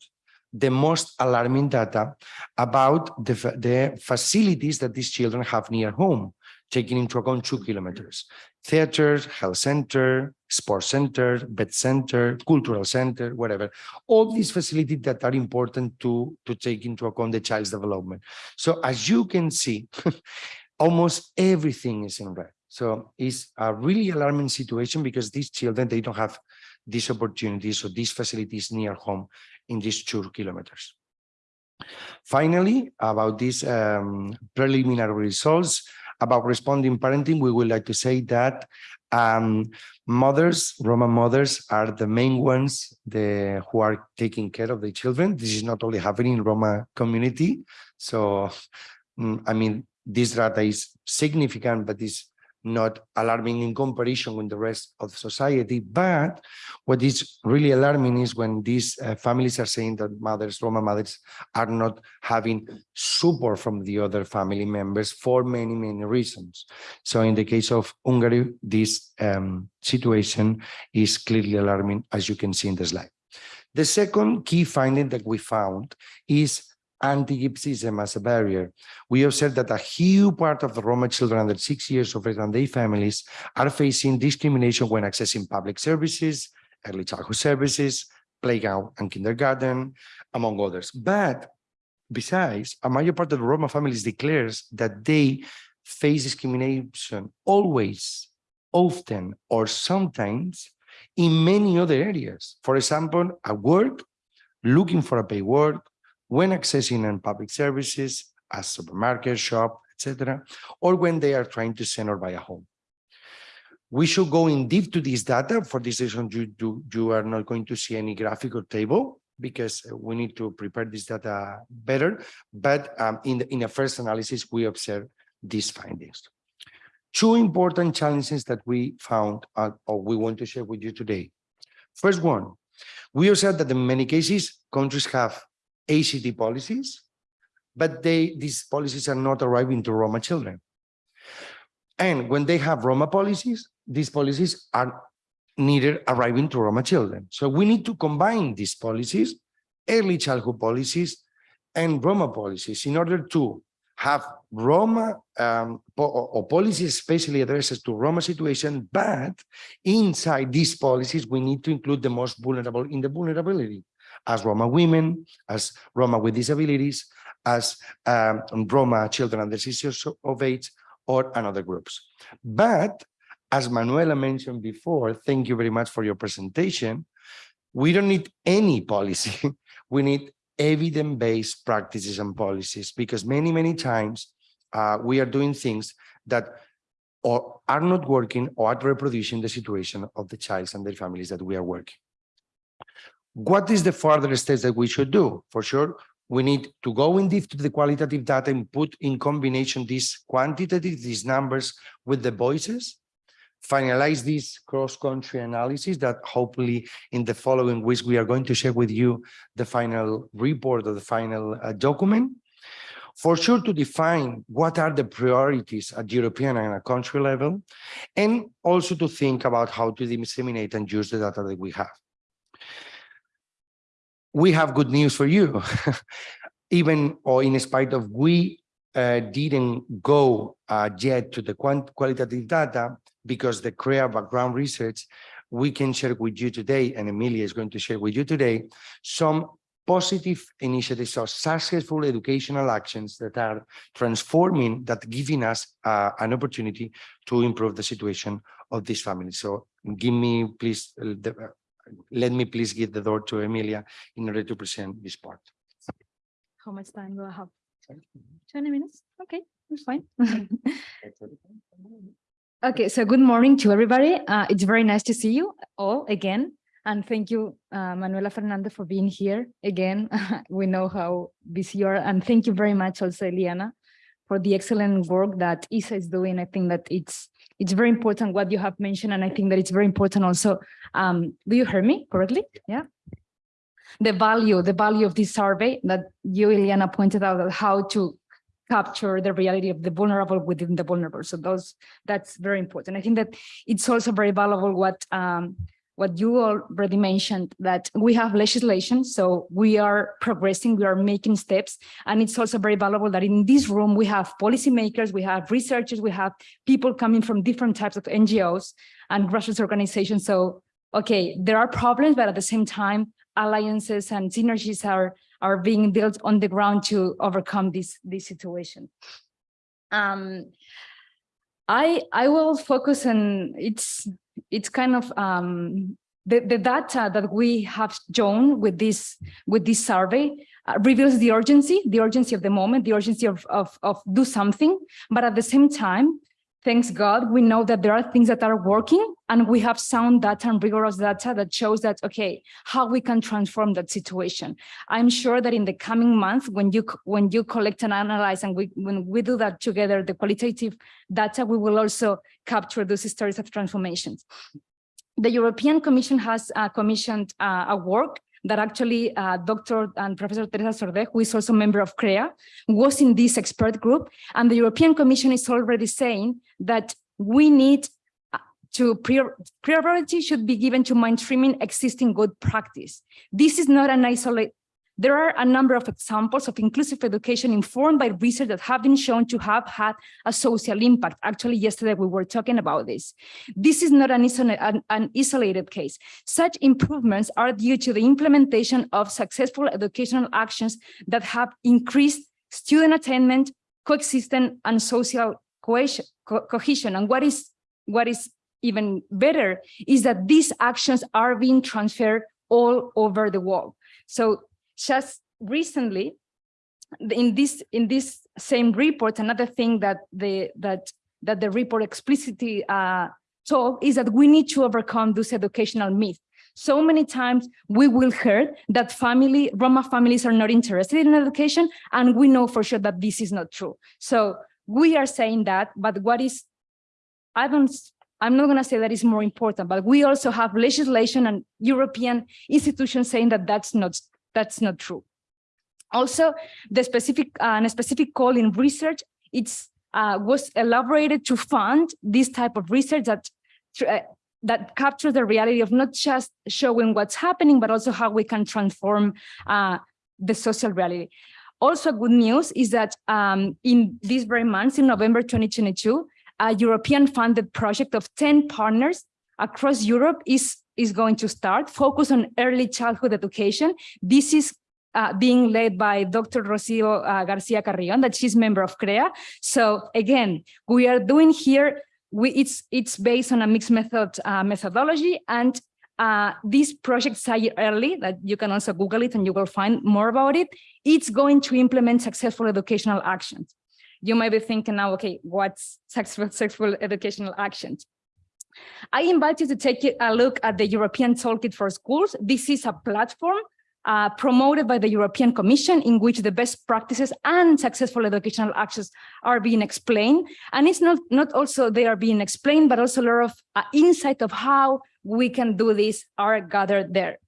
the most alarming data about the, the facilities that these children have near home, taking into account two kilometers. Theaters, health center, sports center, vet center, cultural center, whatever. All these facilities that are important to, to take into account the child's development. So as you can see, almost everything is in red. So it's a really alarming situation because these children, they don't have these opportunities or these facilities near home in these two kilometers. Finally, about these um, preliminary results about responding parenting, we would like to say that um, mothers, Roma mothers are the main ones the, who are taking care of the children. This is not only happening in Roma community. So, mm, I mean, this data is significant, but is not alarming in comparison with the rest of society. But what is really alarming is when these uh, families are saying that mothers, Roma mothers, are not having support from the other family members for many, many reasons. So in the case of Hungary, this um, situation is clearly alarming, as you can see in the slide. The second key finding that we found is anti-Gypsyism as a barrier. We observe that a huge part of the Roma children under six years of age and their families are facing discrimination when accessing public services, early childhood services, playground and kindergarten, among others. But besides, a major part of the Roma families declares that they face discrimination always, often, or sometimes in many other areas. For example, at work, looking for a paid work, when accessing on public services, a supermarket, shop, etc., or when they are trying to send or buy a home. We should go in deep to this data. For this reason, you, you, you are not going to see any graphic or table because we need to prepare this data better. But um, in, the, in a first analysis, we observe these findings. Two important challenges that we found uh, or we want to share with you today. First one, we observed that in many cases, countries have ACT policies, but they these policies are not arriving to Roma children. And when they have Roma policies, these policies are neither arriving to Roma children. So we need to combine these policies, early childhood policies and Roma policies in order to have Roma um, po or policies especially addresses to Roma situation, but inside these policies, we need to include the most vulnerable in the vulnerability as Roma women, as Roma with disabilities, as um, Roma children under six years of age, or another groups. But as Manuela mentioned before, thank you very much for your presentation. We don't need any policy. we need evidence-based practices and policies because many, many times uh, we are doing things that or are not working or are reproducing the situation of the child and their families that we are working. What is the further steps that we should do? For sure, we need to go in deep to the qualitative data and put in combination these quantitative, these numbers with the voices finalize this cross-country analysis that hopefully in the following weeks we are going to share with you the final report or the final uh, document. For sure to define what are the priorities at European and country level, and also to think about how to disseminate and use the data that we have. We have good news for you. Even or in spite of we uh, didn't go uh, yet to the qualitative data, because the CREA background research, we can share with you today, and Emilia is going to share with you today, some positive initiatives or successful educational actions that are transforming, that giving us uh, an opportunity to improve the situation of this family. So give me, please, uh, the, let me please give the door to Emilia in order to present this part. How much time do I have? 20 minutes? Okay, that's fine. Okay, so good morning to everybody. Uh, it's very nice to see you all again. And thank you, uh, Manuela Fernandez, for being here again. we know how busy you are. And thank you very much also, Eliana, for the excellent work that ISSA is doing. I think that it's it's very important what you have mentioned. And I think that it's very important also. Um, do you hear me correctly? Yeah. The value, the value of this survey that you, Eliana, pointed out how to capture the reality of the vulnerable within the vulnerable. So those that's very important. I think that it's also very valuable what um, what you already mentioned that we have legislation, so we are progressing, we are making steps, and it's also very valuable that in this room we have policymakers, we have researchers, we have people coming from different types of NGOs and grassroots organizations. So, okay, there are problems, but at the same time, alliances and synergies are are being built on the ground to overcome this, this situation. Um, I, I will focus on, it's, it's kind of um, the, the data that we have shown with this, with this survey uh, reveals the urgency, the urgency of the moment, the urgency of, of, of do something, but at the same time, thanks God, we know that there are things that are working and we have sound data and rigorous data that shows that, okay, how we can transform that situation. I'm sure that in the coming months, when you when you collect and analyze and we, when we do that together, the qualitative data, we will also capture those stories of transformations. The European Commission has uh, commissioned uh, a work that actually uh, Dr. and Professor Teresa Sordé, who is also a member of CREA, was in this expert group. And the European Commission is already saying that we need uh, to priority should be given to mainstreaming existing good practice. This is not an isolated there are a number of examples of inclusive education informed by research that have been shown to have had a social impact. Actually, yesterday we were talking about this. This is not an, an, an isolated case. Such improvements are due to the implementation of successful educational actions that have increased student attainment, coexistence, and social cohesion. co- cohesion. And what is what is even better is that these actions are being transferred all over the world. So just recently, in this in this same report, another thing that the that that the report explicitly uh, told is that we need to overcome this educational myth. So many times we will hear that family Roma families are not interested in education, and we know for sure that this is not true. So we are saying that, but what is I don't I'm not going to say that is more important, but we also have legislation and European institutions saying that that's not that's not true. Also, the specific uh, a specific call in research it's uh, was elaborated to fund this type of research that uh, that captures the reality of not just showing what's happening, but also how we can transform uh, the social reality. Also, good news is that um, in these very months, in November 2022, a European funded project of 10 partners across Europe is, is going to start, focus on early childhood education. This is uh, being led by Dr. Rocio uh, Garcia Carrion, that she's member of CREA. So again, we are doing here, we, it's, it's based on a mixed method uh, methodology and uh, this project Say Early, that you can also Google it and you will find more about it, it's going to implement successful educational actions you might be thinking now, okay, what's successful, successful educational actions? I invite you to take a look at the European Toolkit for Schools. This is a platform uh, promoted by the European Commission in which the best practices and successful educational actions are being explained. And it's not, not also they are being explained, but also a lot of uh, insight of how we can do this are gathered there.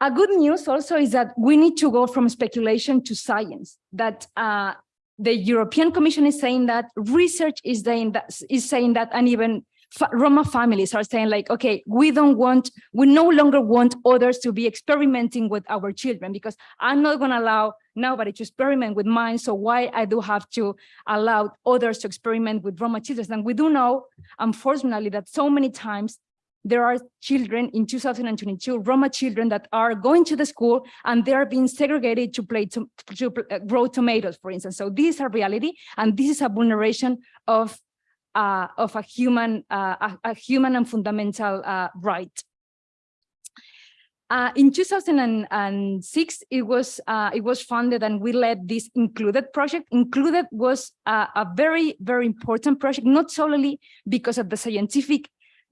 A good news also is that we need to go from speculation to science, that uh, the European Commission is saying that, research is saying that, is saying that and even Roma families are saying like, okay, we don't want, we no longer want others to be experimenting with our children because I'm not going to allow nobody to experiment with mine. So why I do have to allow others to experiment with Roma children? And we do know, unfortunately, that so many times there are children in 2022, Roma children that are going to the school and they are being segregated to play to, to uh, grow tomatoes, for instance. So this is a reality, and this is a vulneration of uh, of a human uh, a, a, human and fundamental uh, right. Uh, in 2006, it was it was funded and we led this INCLUD-ED project. INCLUD-ED was a very very important project, not solely because of the scientific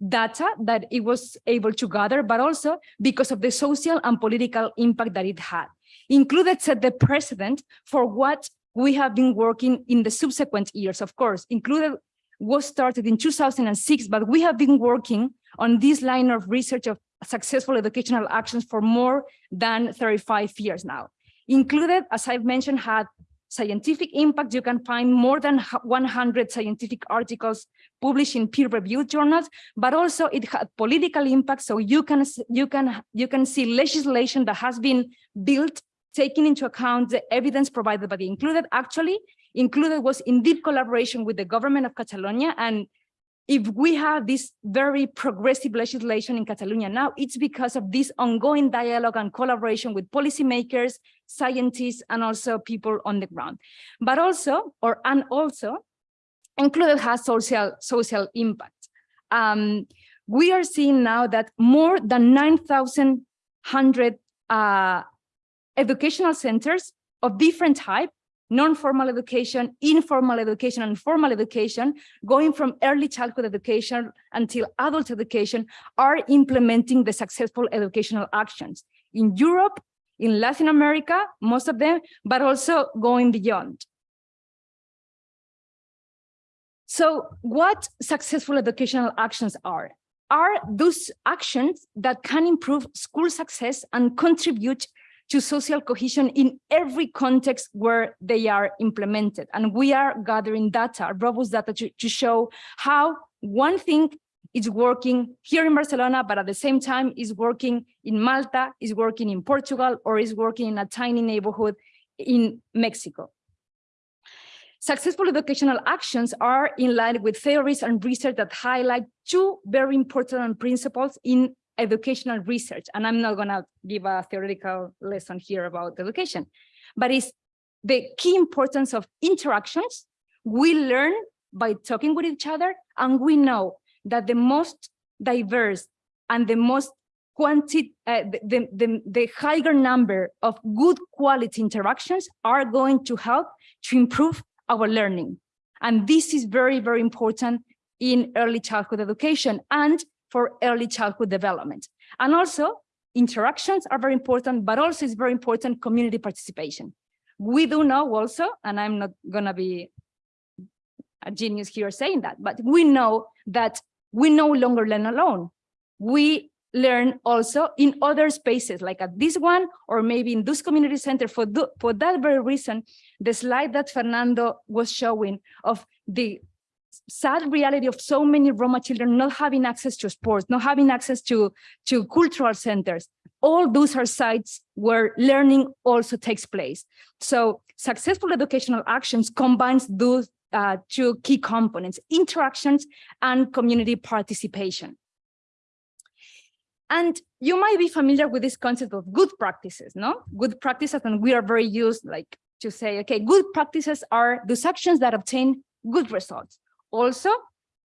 data that it was able to gather, but also because of the social and political impact that it had. INCLUD-ED set the precedent for what we have been working in the subsequent years, of course. INCLUD-ED was started in 2006, but we have been working on this line of research of successful educational actions for more than 35 years now. INCLUD-ED, as I've mentioned, had scientific impact. You can find more than 100 scientific articles published in peer-reviewed journals, but also it had political impact. So you can you can you can see legislation that has been built taking into account the evidence provided by the INCLUD-ED. Actually, INCLUD-ED was in deep collaboration with the government of Catalonia and if we have this very progressive legislation in Catalonia now, it's because of this ongoing dialogue and collaboration with policymakers, scientists, and also people on the ground. But also, or and also, INCLUD-ED has social, social impact. Um, we are seeing now that more than 9,100 uh, educational centers of different type non-formal education, informal education, and formal education, going from early childhood education until adult education, are implementing the successful educational actions in Europe, in Latin America, most of them, but also going beyond. So what successful educational actions are? Are those actions that can improve school success and contribute to social cohesion in every context where they are implemented. And we are gathering data, robust data to, to show how one thing is working here in Barcelona, but at the same time is working in Malta, is working in Portugal, or is working in a tiny neighborhood in Mexico. Successful educational actions are in line with theories and research that highlight two very important principles in educational research. And I'm not gonna give a theoretical lesson here about education, but it's the key importance of interactions. We learn by talking with each other, and we know that the most diverse and the most quantity, uh, the, the, the higher number of good quality interactions are going to help to improve our learning. And this is very, very important in early childhood education and for early childhood development. And also interactions are very important, but also it's very important community participation. We do know also, and I'm not gonna be a genius here saying that, but we know that we no longer learn alone. We learn also in other spaces like at this one or maybe in this community center for, for that very reason the slide that fernando was showing of the sad reality of so many roma children not having access to sports not having access to to cultural centers all those are sites where learning also takes place so successful educational actions combines those uh, two key components interactions and community participation and you might be familiar with this concept of good practices, no? Good practices, and we are very used like to say, okay, good practices are those actions that obtain good results. Also,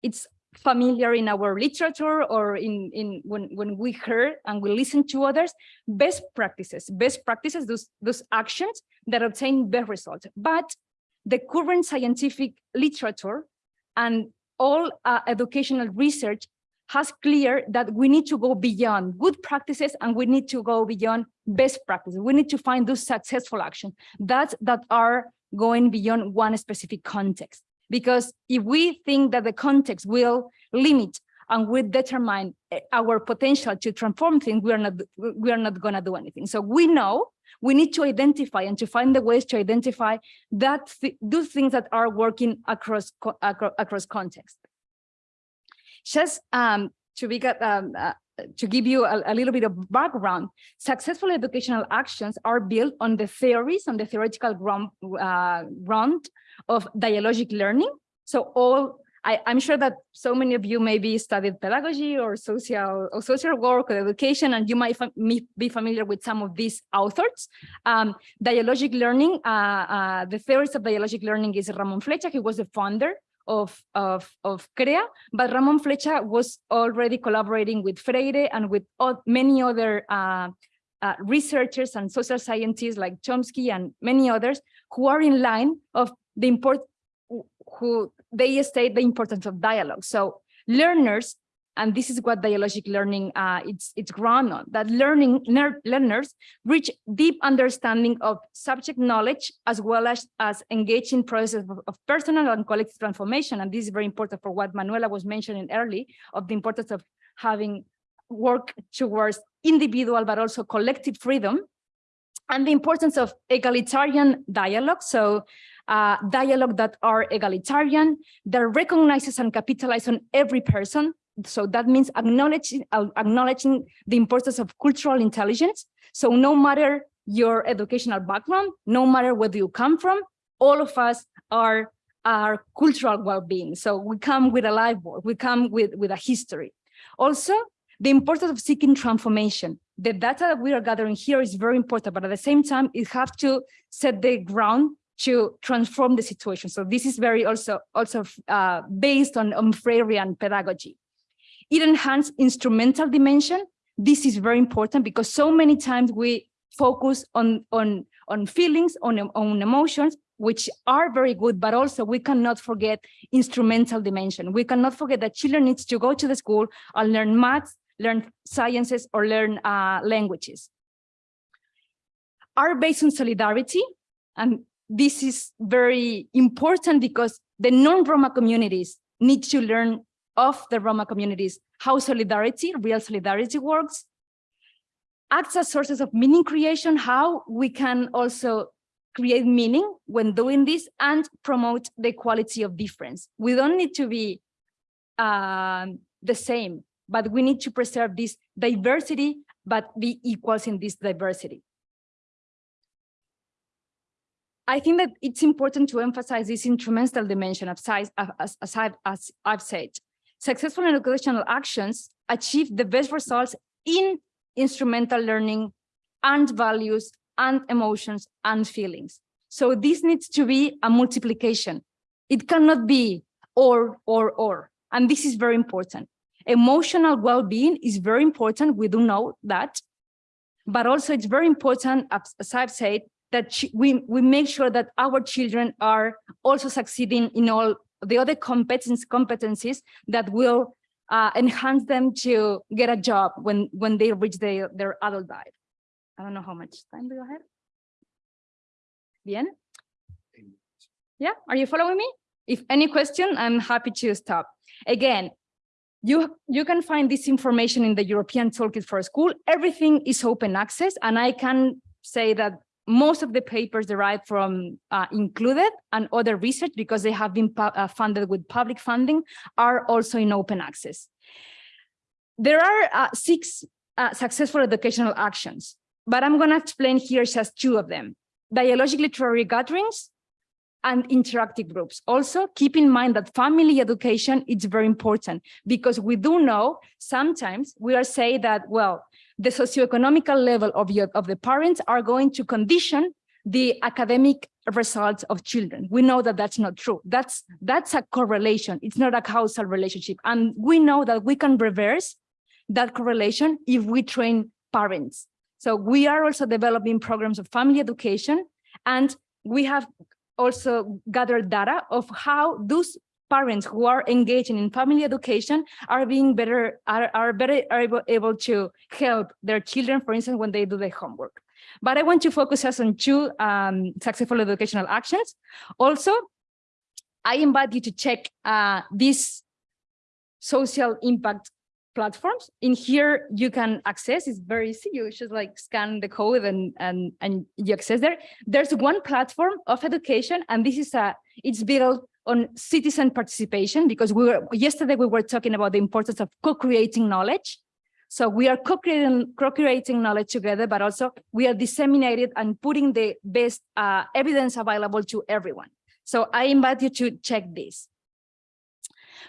it's familiar in our literature or in, in when, when we hear and we listen to others, best practices, best practices, those, those actions that obtain best results. But the current scientific literature and all uh, educational research has clear that we need to go beyond good practices and we need to go beyond best practices. We need to find those successful actions that, that are going beyond one specific context. Because if we think that the context will limit and will determine eh, our potential to transform things, we are not, we are not going to do anything. So we know we need to identify and to find the ways to identify that th those things that are working across, across, across context. Just um, to be um, uh, to give you a, a, little bit of background, successful educational actions are built on the theories, on the theoretical ground, uh, ground of dialogic learning. So all, I, am sure that so many of you maybe studied pedagogy or social or social work or education, and you might be familiar with some of these authors. Um, dialogic learning, uh, uh, the theories of dialogic learning is Ramon Flecha, he was the founder of, of, of CREA, but Ramon Flecha was already collaborating with Freire and with many other uh, uh, researchers and social scientists like Chomsky and many others who are in line of the import, who they state the importance of dialogue. So learners and this is what dialogic learning uh, it's it's ground on that learning learners reach deep understanding of subject knowledge as well as as engaging process of, of, personal and collective transformation. And this is very important for what manuela was mentioning early of the importance of having work towards individual but also collective freedom. And the importance of egalitarian dialogue. So uh, dialogue that are egalitarian, that recognizes and capitalizes on every person, so that means acknowledging, uh, acknowledging the importance of cultural intelligence. So no matter your educational background, no matter where you come from, all of us are our cultural well-being. So we come with a life work, we come with, with a history. Also, the importance of seeking transformation. The data that we are gathering here is very important, but at the same time, it has to set the ground to transform the situation. So this is very also also uh, based on, on Freirean pedagogy. It enhances instrumental dimension. This is very important because so many times we focus on, on, on feelings, on, on emotions, which are very good, but also we cannot forget instrumental dimension. We cannot forget that children needs to go to the school and learn maths, learn sciences, or learn uh, languages. Are based on solidarity, and this is very important because the non-Roma communities need to learn of the Roma communities, how solidarity, real solidarity works, acts as sources of meaning creation, how we can also create meaning when doing this and promote the quality of difference. We don't need to be um, the same, but we need to preserve this diversity, but be equals in this diversity. I think that it's important to emphasize this instrumental dimension of size, as, as, I've, as I've said. Successful educational actions achieve the best results in instrumental learning and values and emotions and feelings. So this needs to be a multiplication. It cannot be or, or, or. And this is very important. Emotional well-being is very important. We do know that. But also it's very important, as as I've said, that we, we make sure that our children are also succeeding in all the other competence, competencies that will uh, enhance them to get a job when, when they reach their, their adult life. I don't know how much time do you have? Bien? Yeah, are you following me? If any question, I'm happy to stop. Again, you, you can find this information in the European Toolkit for School. Everything is open access, and I can say that most of the papers derived from uh, INCLUD-ED and other research because they have been uh, funded with public funding are also in open access. There are uh, six uh, successful educational actions, but I'm going to explain here just two of them. Dialogic literary gatherings and interactive groups. Also, keep in mind that family education is very important because we do know sometimes we are saying that, well, the socioeconomical level of, your, of the parents are going to condition the academic results of children. We know that that's not true. That's, that's a correlation. It's not a causal relationship. And we know that we can reverse that correlation if we train parents. So we are also developing programs of family education, and we have also gathered data of how those parents who are engaging in family education are being better, are, are better are able, able to help their children, for instance, when they do their homework. But I want to focus us on two um, successful educational actions. Also, I invite you to check uh, these social impact platforms. In here, you can access, it's very easy. You just like scan the code and, and, and you access there. There's one platform of education, and this is a, it's built on citizen participation because we were, yesterday we were talking about the importance of co-creating knowledge. So we are co-creating co-creating knowledge together, but also we are disseminated and putting the best uh, evidence available to everyone. So I invite you to check this.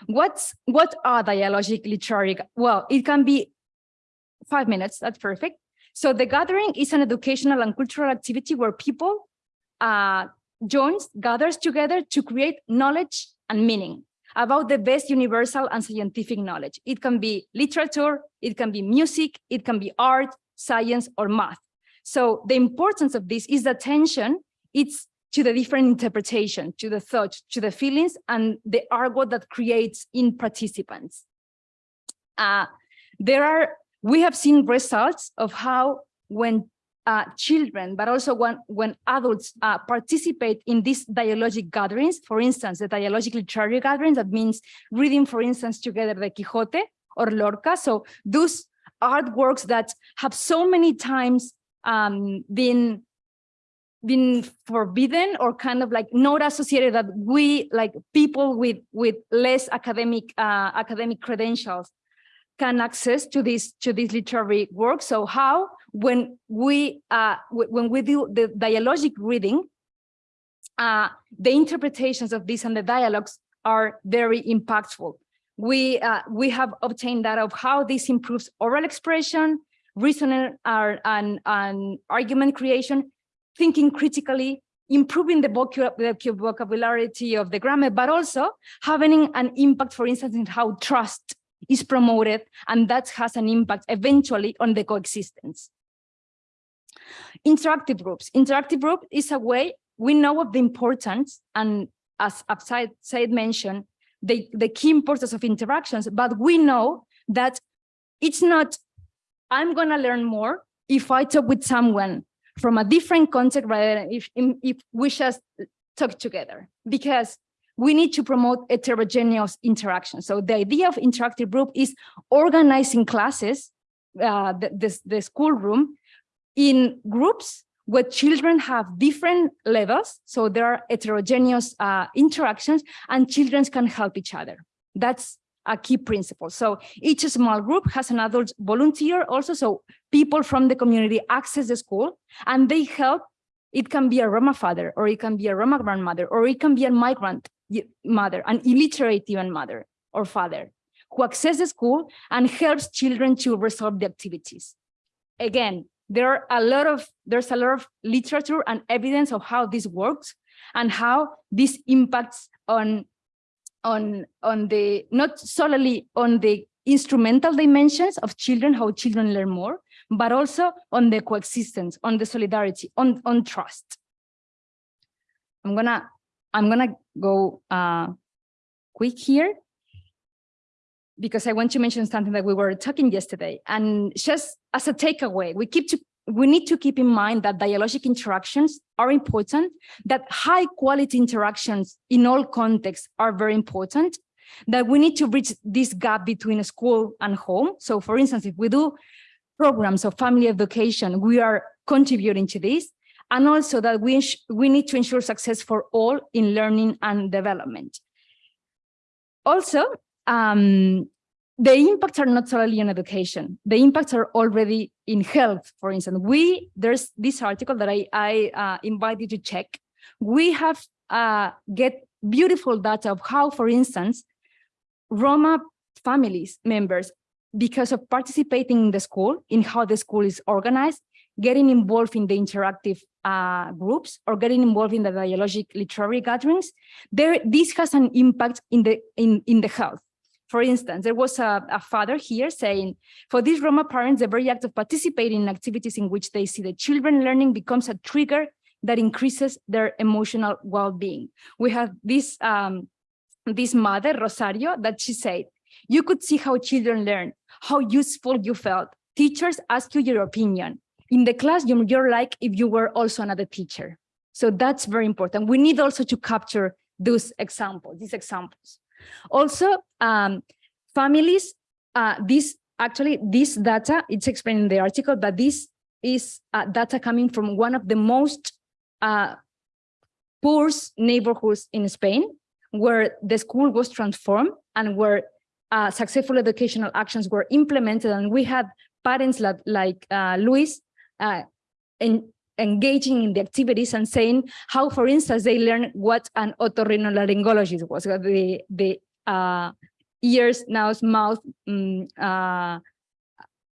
What's what are dialogic literary? Well, it can be five minutes. That's perfect. So the gathering is an educational and cultural activity where people uh, joins, gathers together to create knowledge and meaning about the best universal and scientific knowledge. It can be literature, it can be music, it can be art, science, or math. So the importance of this is the attention, it's to the different interpretation, to the thought, to the feelings, and the argot that creates in participants. Uh, there are, we have seen results of how when uh, children, but also when, when adults uh, participate in these dialogic gatherings, for instance, the dialogic literary gatherings, that means reading, for instance, together the Quixote or Lorca. So those artworks that have so many times um, been been forbidden or kind of like not associated that we like people with with less academic uh, academic credentials can access to this to this literary work. So how when we uh, when we do the dialogic reading, uh, the interpretations of this and the dialogues are very impactful. We uh, we have obtained data of how this improves oral expression, reasoning, uh, and, and argument creation, thinking critically, improving the, vocabulary of the grammar, but also having an impact, for instance, in how trust is promoted, and that has an impact eventually on the coexistence. Interactive groups. Interactive group is a way we know of the importance, and as Said, Said mentioned, the, the key importance of interactions, but we know that it's not, I'm gonna learn more if I talk with someone from a different context rather than if, if we just talk together because we need to promote heterogeneous interaction. So the idea of interactive group is organizing classes, uh, the, the, the schoolroom in groups where children have different levels. So there are heterogeneous uh, interactions and children can help each other. That's a key principle. So each small group has an adult volunteer also, so people from the community access the school and they help. It can be a Roma father, or it can be a Roma grandmother, or it can be a migrant mother, an illiterate even mother or father who access the school and helps children to resolve the activities. Again, there are a lot of, there's a lot of literature and evidence of how this works and how this impacts on, on, on the, not solely on the instrumental dimensions of children, how children learn more, but also on the coexistence, on the solidarity, on, on trust. I'm gonna, I'm gonna go uh, quick here because I want to mention something that we were talking yesterday. And just as a takeaway, we keep to we need to keep in mind that dialogic interactions are important, that high quality interactions in all contexts are very important, that we need to bridge this gap between school and home. So for instance, if we do programs of family education, we are contributing to this. And also that we, we need to ensure success for all in learning and development. Also, um, the impacts are not solely in education. The impacts are already in health. For instance, we there's this article that I I uh, invite you to check. We have uh, get beautiful data of how, for instance, Roma families members, because of participating in the school, in how the school is organized, getting involved in the interactive uh, groups or getting involved in the dialogic literary gatherings, there this has an impact in the in in the health. For instance, there was a, a father here saying, for these Roma parents, the very act of participating in activities in which they see the children learning becomes a trigger that increases their emotional well-being. We have this, um, this mother, Rosario, that she said, you could see how children learn, how useful you felt. Teachers ask you your opinion. In the classroom, you're like if you were also another teacher. So that's very important. We need also to capture those examples, these examples. Also, um, families, uh, this actually, this data, it's explained in the article, but this is uh, data coming from one of the most uh, poor neighborhoods in Spain, where the school was transformed and where uh, successful educational actions were implemented. And we had parents like, like uh, Luis uh, en engaging in the activities and saying how, for instance, they learn what an otorhinolaryngologist was, the, the uh, ears, nose, mouth mm, uh,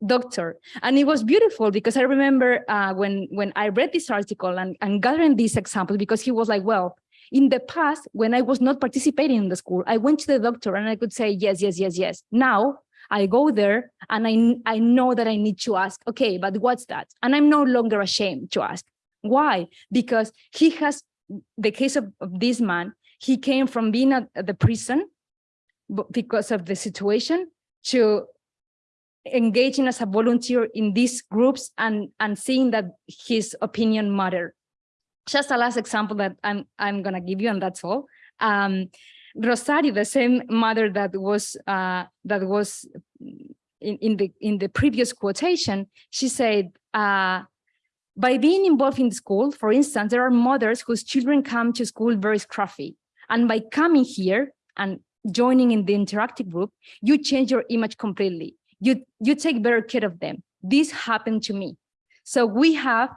doctor. And it was beautiful because I remember uh, when, when I read this article and, and gathering these examples, because he was like, well, in the past, when I was not participating in the school, I went to the doctor and I could say, yes, yes, yes, yes. Now I go there and I, I know that I need to ask, okay, but what's that? And I'm no longer ashamed to ask. Why? Because he has the case of, of this man, he came from being at, the prison because of the situation to engaging as a volunteer in these groups and, and seeing that his opinion mattered. Just a last example that I'm, I'm gonna give you and that's all. Um, Rosario, the same mother that was uh, that was in, in the in the previous quotation, she said, uh, by being involved in school, for instance, there are mothers whose children come to school very scruffy. And by coming here and joining in the interactive group, you change your image completely. You, you take better care of them. This happened to me. So we have,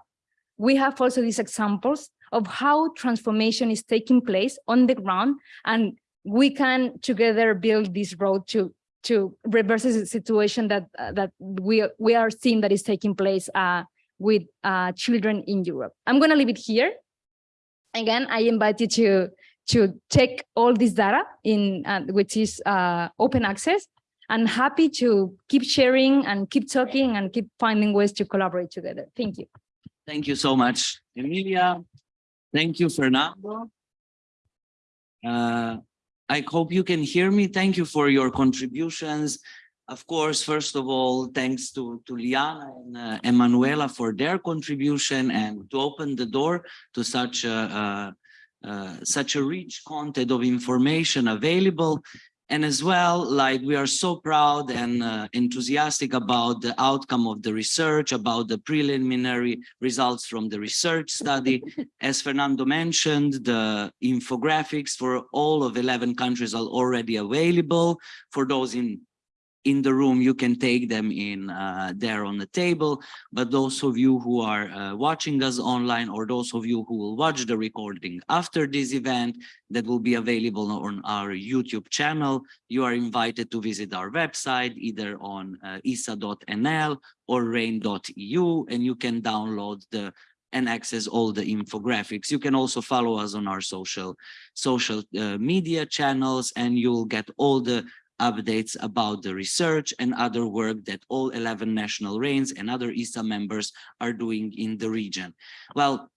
we have also these examples of how transformation is taking place on the ground and we can together build this road to to reverse the situation that uh, that we we are seeing that is taking place uh, with uh, children in Europe. I'm going to leave it here. Again, I invite you to to take all this data in uh, which is uh, open access. and happy to keep sharing and keep talking and keep finding ways to collaborate together. Thank you. Thank you so much, Emilia. Thank you, Fernando. I hope you can hear me. Thank you for your contributions. Of course, first of all, thanks to, to Liana and uh, Emanuela for their contribution and to open the door to such a, uh, uh, such a rich content of information available. And as well, like we are so proud and uh, enthusiastic about the outcome of the research, about the preliminary results from the research study. As Fernando mentioned, the infographics for all of 11 countries are already available. For those in in the room, you can take them in uh, there on the table. But those of you who are uh, watching us online or those of you who will watch the recording after this event that will be available on our YouTube channel, you are invited to visit our website either on uh, issa.nl or rain.eu and you can download the and access all the infographics. You can also follow us on our social social uh, media channels and you'll get all the updates about the research and other work that all 11 national RAINs and other ISSA members are doing in the region. Well,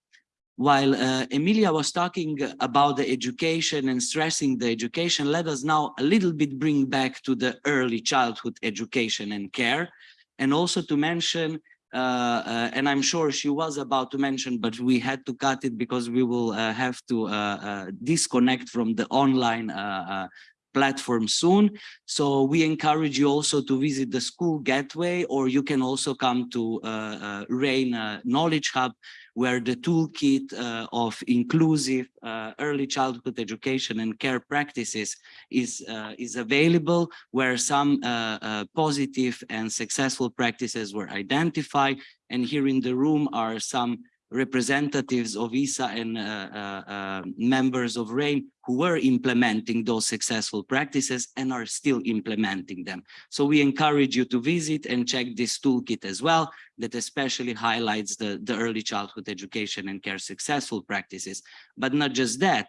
while uh, Emilia was talking about the education and stressing the education, let us now a little bit bring back to the early childhood education and care. And also to mention, uh, uh, and I'm sure she was about to mention, but we had to cut it because we will uh, have to uh, uh, disconnect from the online uh, platform soon. So we encourage you also to visit the school gateway, or you can also come to uh, uh, RAIN uh, Knowledge Hub, where the toolkit uh, of inclusive uh, early childhood education and care practices is, uh, is available, where some positive and successful practices were identified. And here in the room are some representatives of ISSA and uh, uh, uh, members of RAIN who were implementing those successful practices and are still implementing them. So we encourage you to visit and check this toolkit as well, that especially highlights the, the early childhood education and care successful practices. But not just that,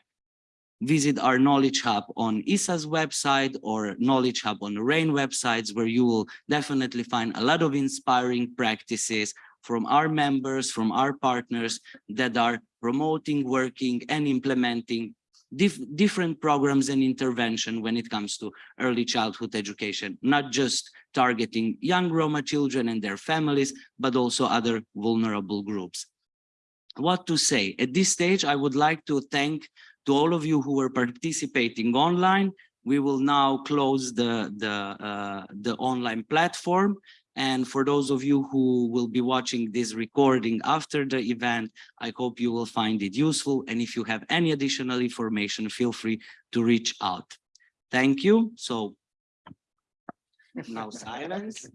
visit our Knowledge Hub on ISSA's website or Knowledge Hub on RAIN websites, where you will definitely find a lot of inspiring practices from our members, from our partners that are promoting, working and implementing dif different programs and intervention when it comes to early childhood education, not just targeting young Roma children and their families, but also other vulnerable groups. What to say? At this stage, I would like to thank to all of you who were participating online. We will now close the, the, uh, the online platform and for those of you who will be watching this recording after the event, I hope you will find it useful. And if you have any additional information, feel free to reach out. Thank you. So now silence.